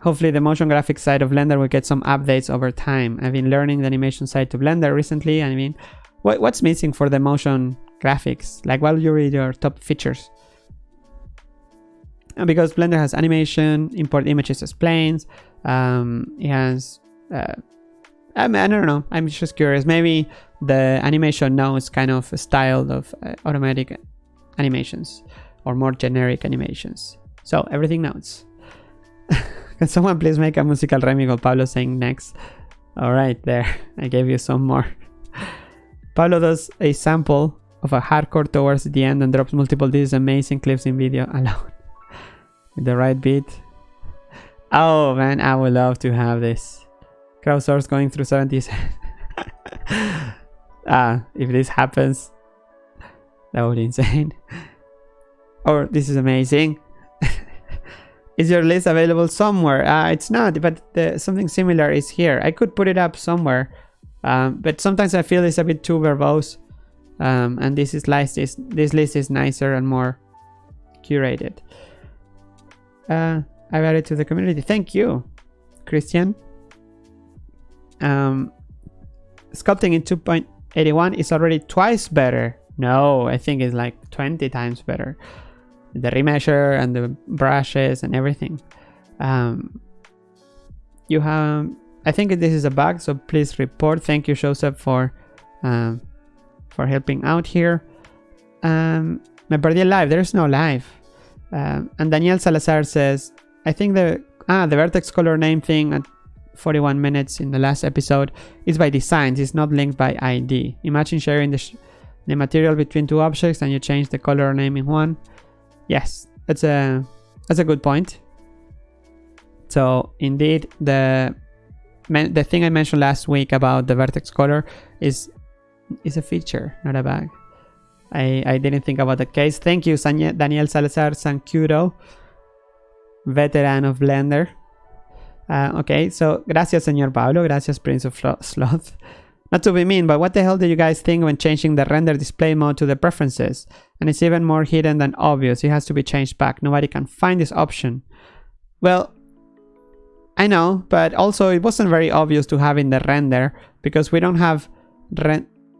Hopefully the motion graphics side of Blender will get some updates over time. I've been learning the animation side to Blender recently. I mean, what, what's missing for the motion graphics? Like what will you read your top features? And because Blender has animation, import images as planes, um, it has uh, I, mean, I don't know. I'm just curious. Maybe the animation now is kind of a style of uh, automatic animations or more generic animations. So everything notes. Can someone please make a musical remix of Pablo saying next? All right, there. I gave you some more. Pablo does a sample of a hardcore towards the end and drops multiple these amazing clips in video alone. With the right beat. Oh man, I would love to have this. Crowdsource going through 70s. ah, if this happens, that would be insane. or this is amazing. is your list available somewhere? Uh, it's not, but the, something similar is here. I could put it up somewhere, um, but sometimes I feel it's a bit too verbose. Um, and this is list is this list is nicer and more curated. Uh, I've added to the community. Thank you, Christian. Um, sculpting in 2.81 is already twice better. No, I think it's like 20 times better. The remesher and the brushes and everything. Um, you have, I think this is a bug, so please report. Thank you, Joseph, for um, for helping out here. Um, me perdí live. There's no live. Um, and Daniel Salazar says, I think the ah the vertex color name thing at 41 minutes in the last episode is by design, it's not linked by ID. Imagine sharing the, the material between two objects and you change the color name in one. Yes, that's a that's a good point. So indeed, the the thing I mentioned last week about the vertex color is is a feature, not a bug. I, I didn't think about the case. Thank you, Daniel Salazar Sancudo, veteran of Blender. Uh, okay, so gracias, señor Pablo. Gracias, Prince of Sloth. Not to be mean, but what the hell do you guys think when changing the render display mode to the preferences? And it's even more hidden than obvious. It has to be changed back. Nobody can find this option. Well, I know, but also it wasn't very obvious to have in the render because we don't have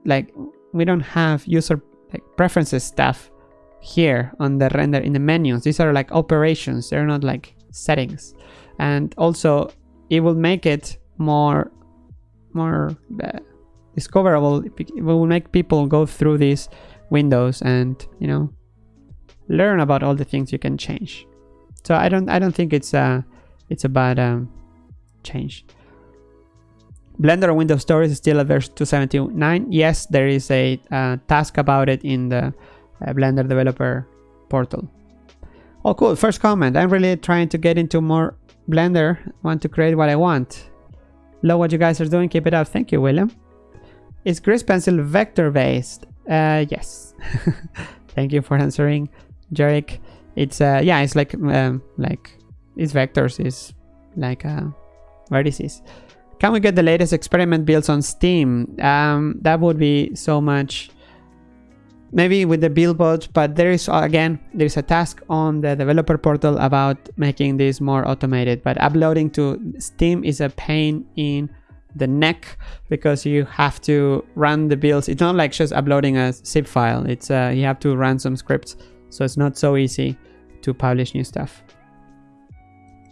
like we don't have user like preferences stuff here on the render in the menus. These are like operations. They're not like settings and also it will make it more more uh, discoverable it will make people go through these windows and you know learn about all the things you can change. So i don't i don't think it's a it's a bad um, change. Blender windows stories is still at version 279 yes there is a uh, task about it in the uh, blender developer portal. Oh cool. First comment. I'm really trying to get into more Blender, want to create what I want. Love what you guys are doing, keep it up. Thank you, William. Is Grease Pencil vector based? Uh, yes. Thank you for answering, Jarek. It's uh, yeah, it's like um, like it's vectors, is like uh, vertices. Can we get the latest experiment builds on Steam? Um, that would be so much maybe with the build but there is again there's a task on the developer portal about making this more automated but uploading to steam is a pain in the neck because you have to run the builds. It's not like just uploading a zip file. It's uh, you have to run some scripts so it's not so easy to publish new stuff.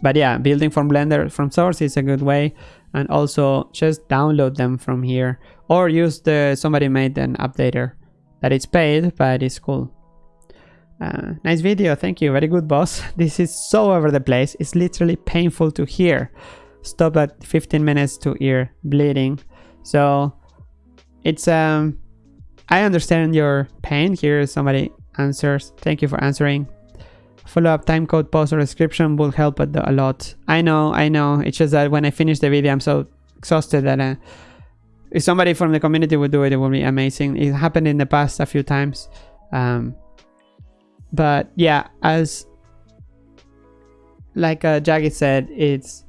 But yeah, building from Blender from source is a good way. And also just download them from here or use the somebody made an updater that it's paid, but it's cool. Uh, nice video, thank you. Very good, boss. This is so over the place. It's literally painful to hear. Stop at 15 minutes to ear bleeding. So it's um, I understand your pain. Here somebody answers. Thank you for answering. Follow-up timecode post or description will help a lot. I know, I know. It's just that when I finish the video, I'm so exhausted that uh, if somebody from the community would do it, it would be amazing. It happened in the past a few times. Um, but yeah, as like uh, Jaggy said, it's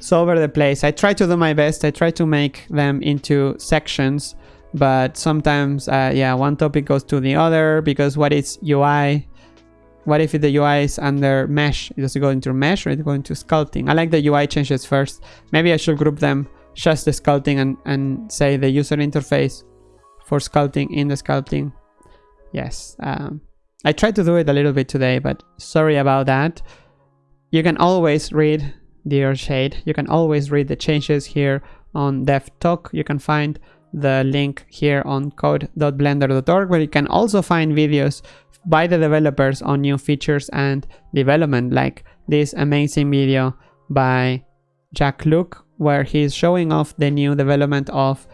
so over the place. I try to do my best. I try to make them into sections, but sometimes, uh, yeah, one topic goes to the other because what is UI? What if the UI is under mesh? Does it go into mesh or it go into sculpting? I like the UI changes first. Maybe I should group them just the sculpting and, and say the user interface for sculpting in the sculpting. Yes, um, I tried to do it a little bit today, but sorry about that. You can always read Dear Shade. You can always read the changes here on DevTalk. You can find the link here on code.blender.org where you can also find videos by the developers on new features and development like this amazing video by Jacques Lucke where he's showing off the new development of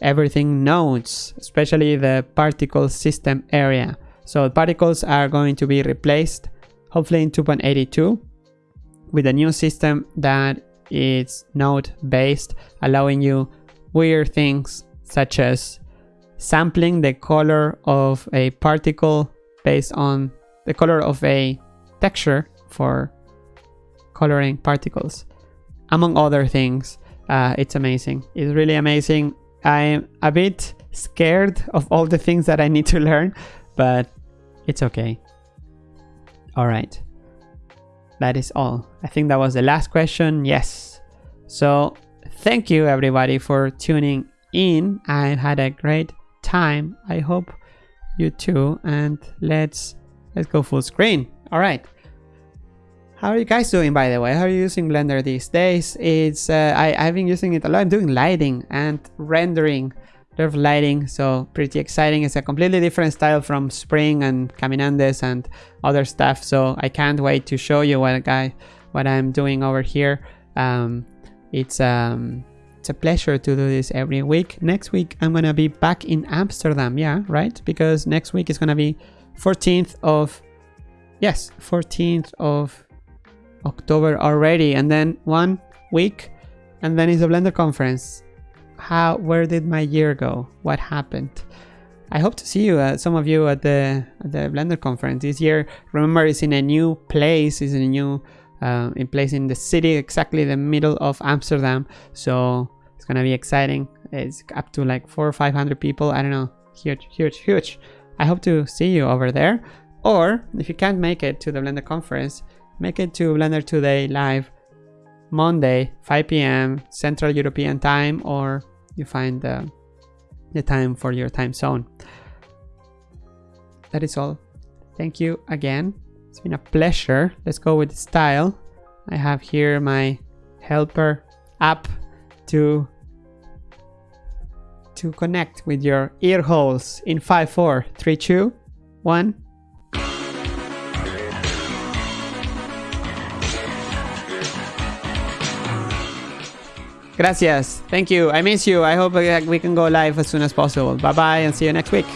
everything nodes, especially the particle system area. So particles are going to be replaced hopefully in 2.82 with a new system that is node based, allowing you weird things such as sampling the color of a particle based on the color of a texture for coloring particles among other things. Uh, it's amazing. It's really amazing. I'm a bit scared of all the things that I need to learn, but it's okay. All right. That is all. I think that was the last question. Yes. So thank you everybody for tuning in. I had a great time. I hope you too. And let's let's go full screen. All right. How are you guys doing, by the way? How are you using Blender these days? It's uh, I, I've been using it a lot. I'm doing lighting and rendering. A lot of lighting, so pretty exciting. It's a completely different style from Spring and Caminandes and other stuff. So I can't wait to show you what guy what I'm doing over here. Um, it's um, it's a pleasure to do this every week. Next week I'm gonna be back in Amsterdam. Yeah, right? Because next week is gonna be 14th of yes, 14th of October already and then one week and then it's a Blender conference. How, where did my year go? What happened? I hope to see you, uh, some of you at the, at the Blender conference this year. Remember, it's in a new place, it's in a new uh, in place in the city, exactly the middle of Amsterdam. So it's gonna be exciting. It's up to like four or 500 people. I don't know, huge, huge, huge. I hope to see you over there. Or if you can't make it to the Blender conference, Make it to Blender Today live Monday, 5 p.m. Central European time, or you find the, the time for your time zone. That is all. Thank you again. It's been a pleasure. Let's go with style. I have here my helper app to to connect with your ear holes in 5 4 3 2 1 Gracias. Thank you. I miss you. I hope uh, we can go live as soon as possible. Bye bye and see you next week.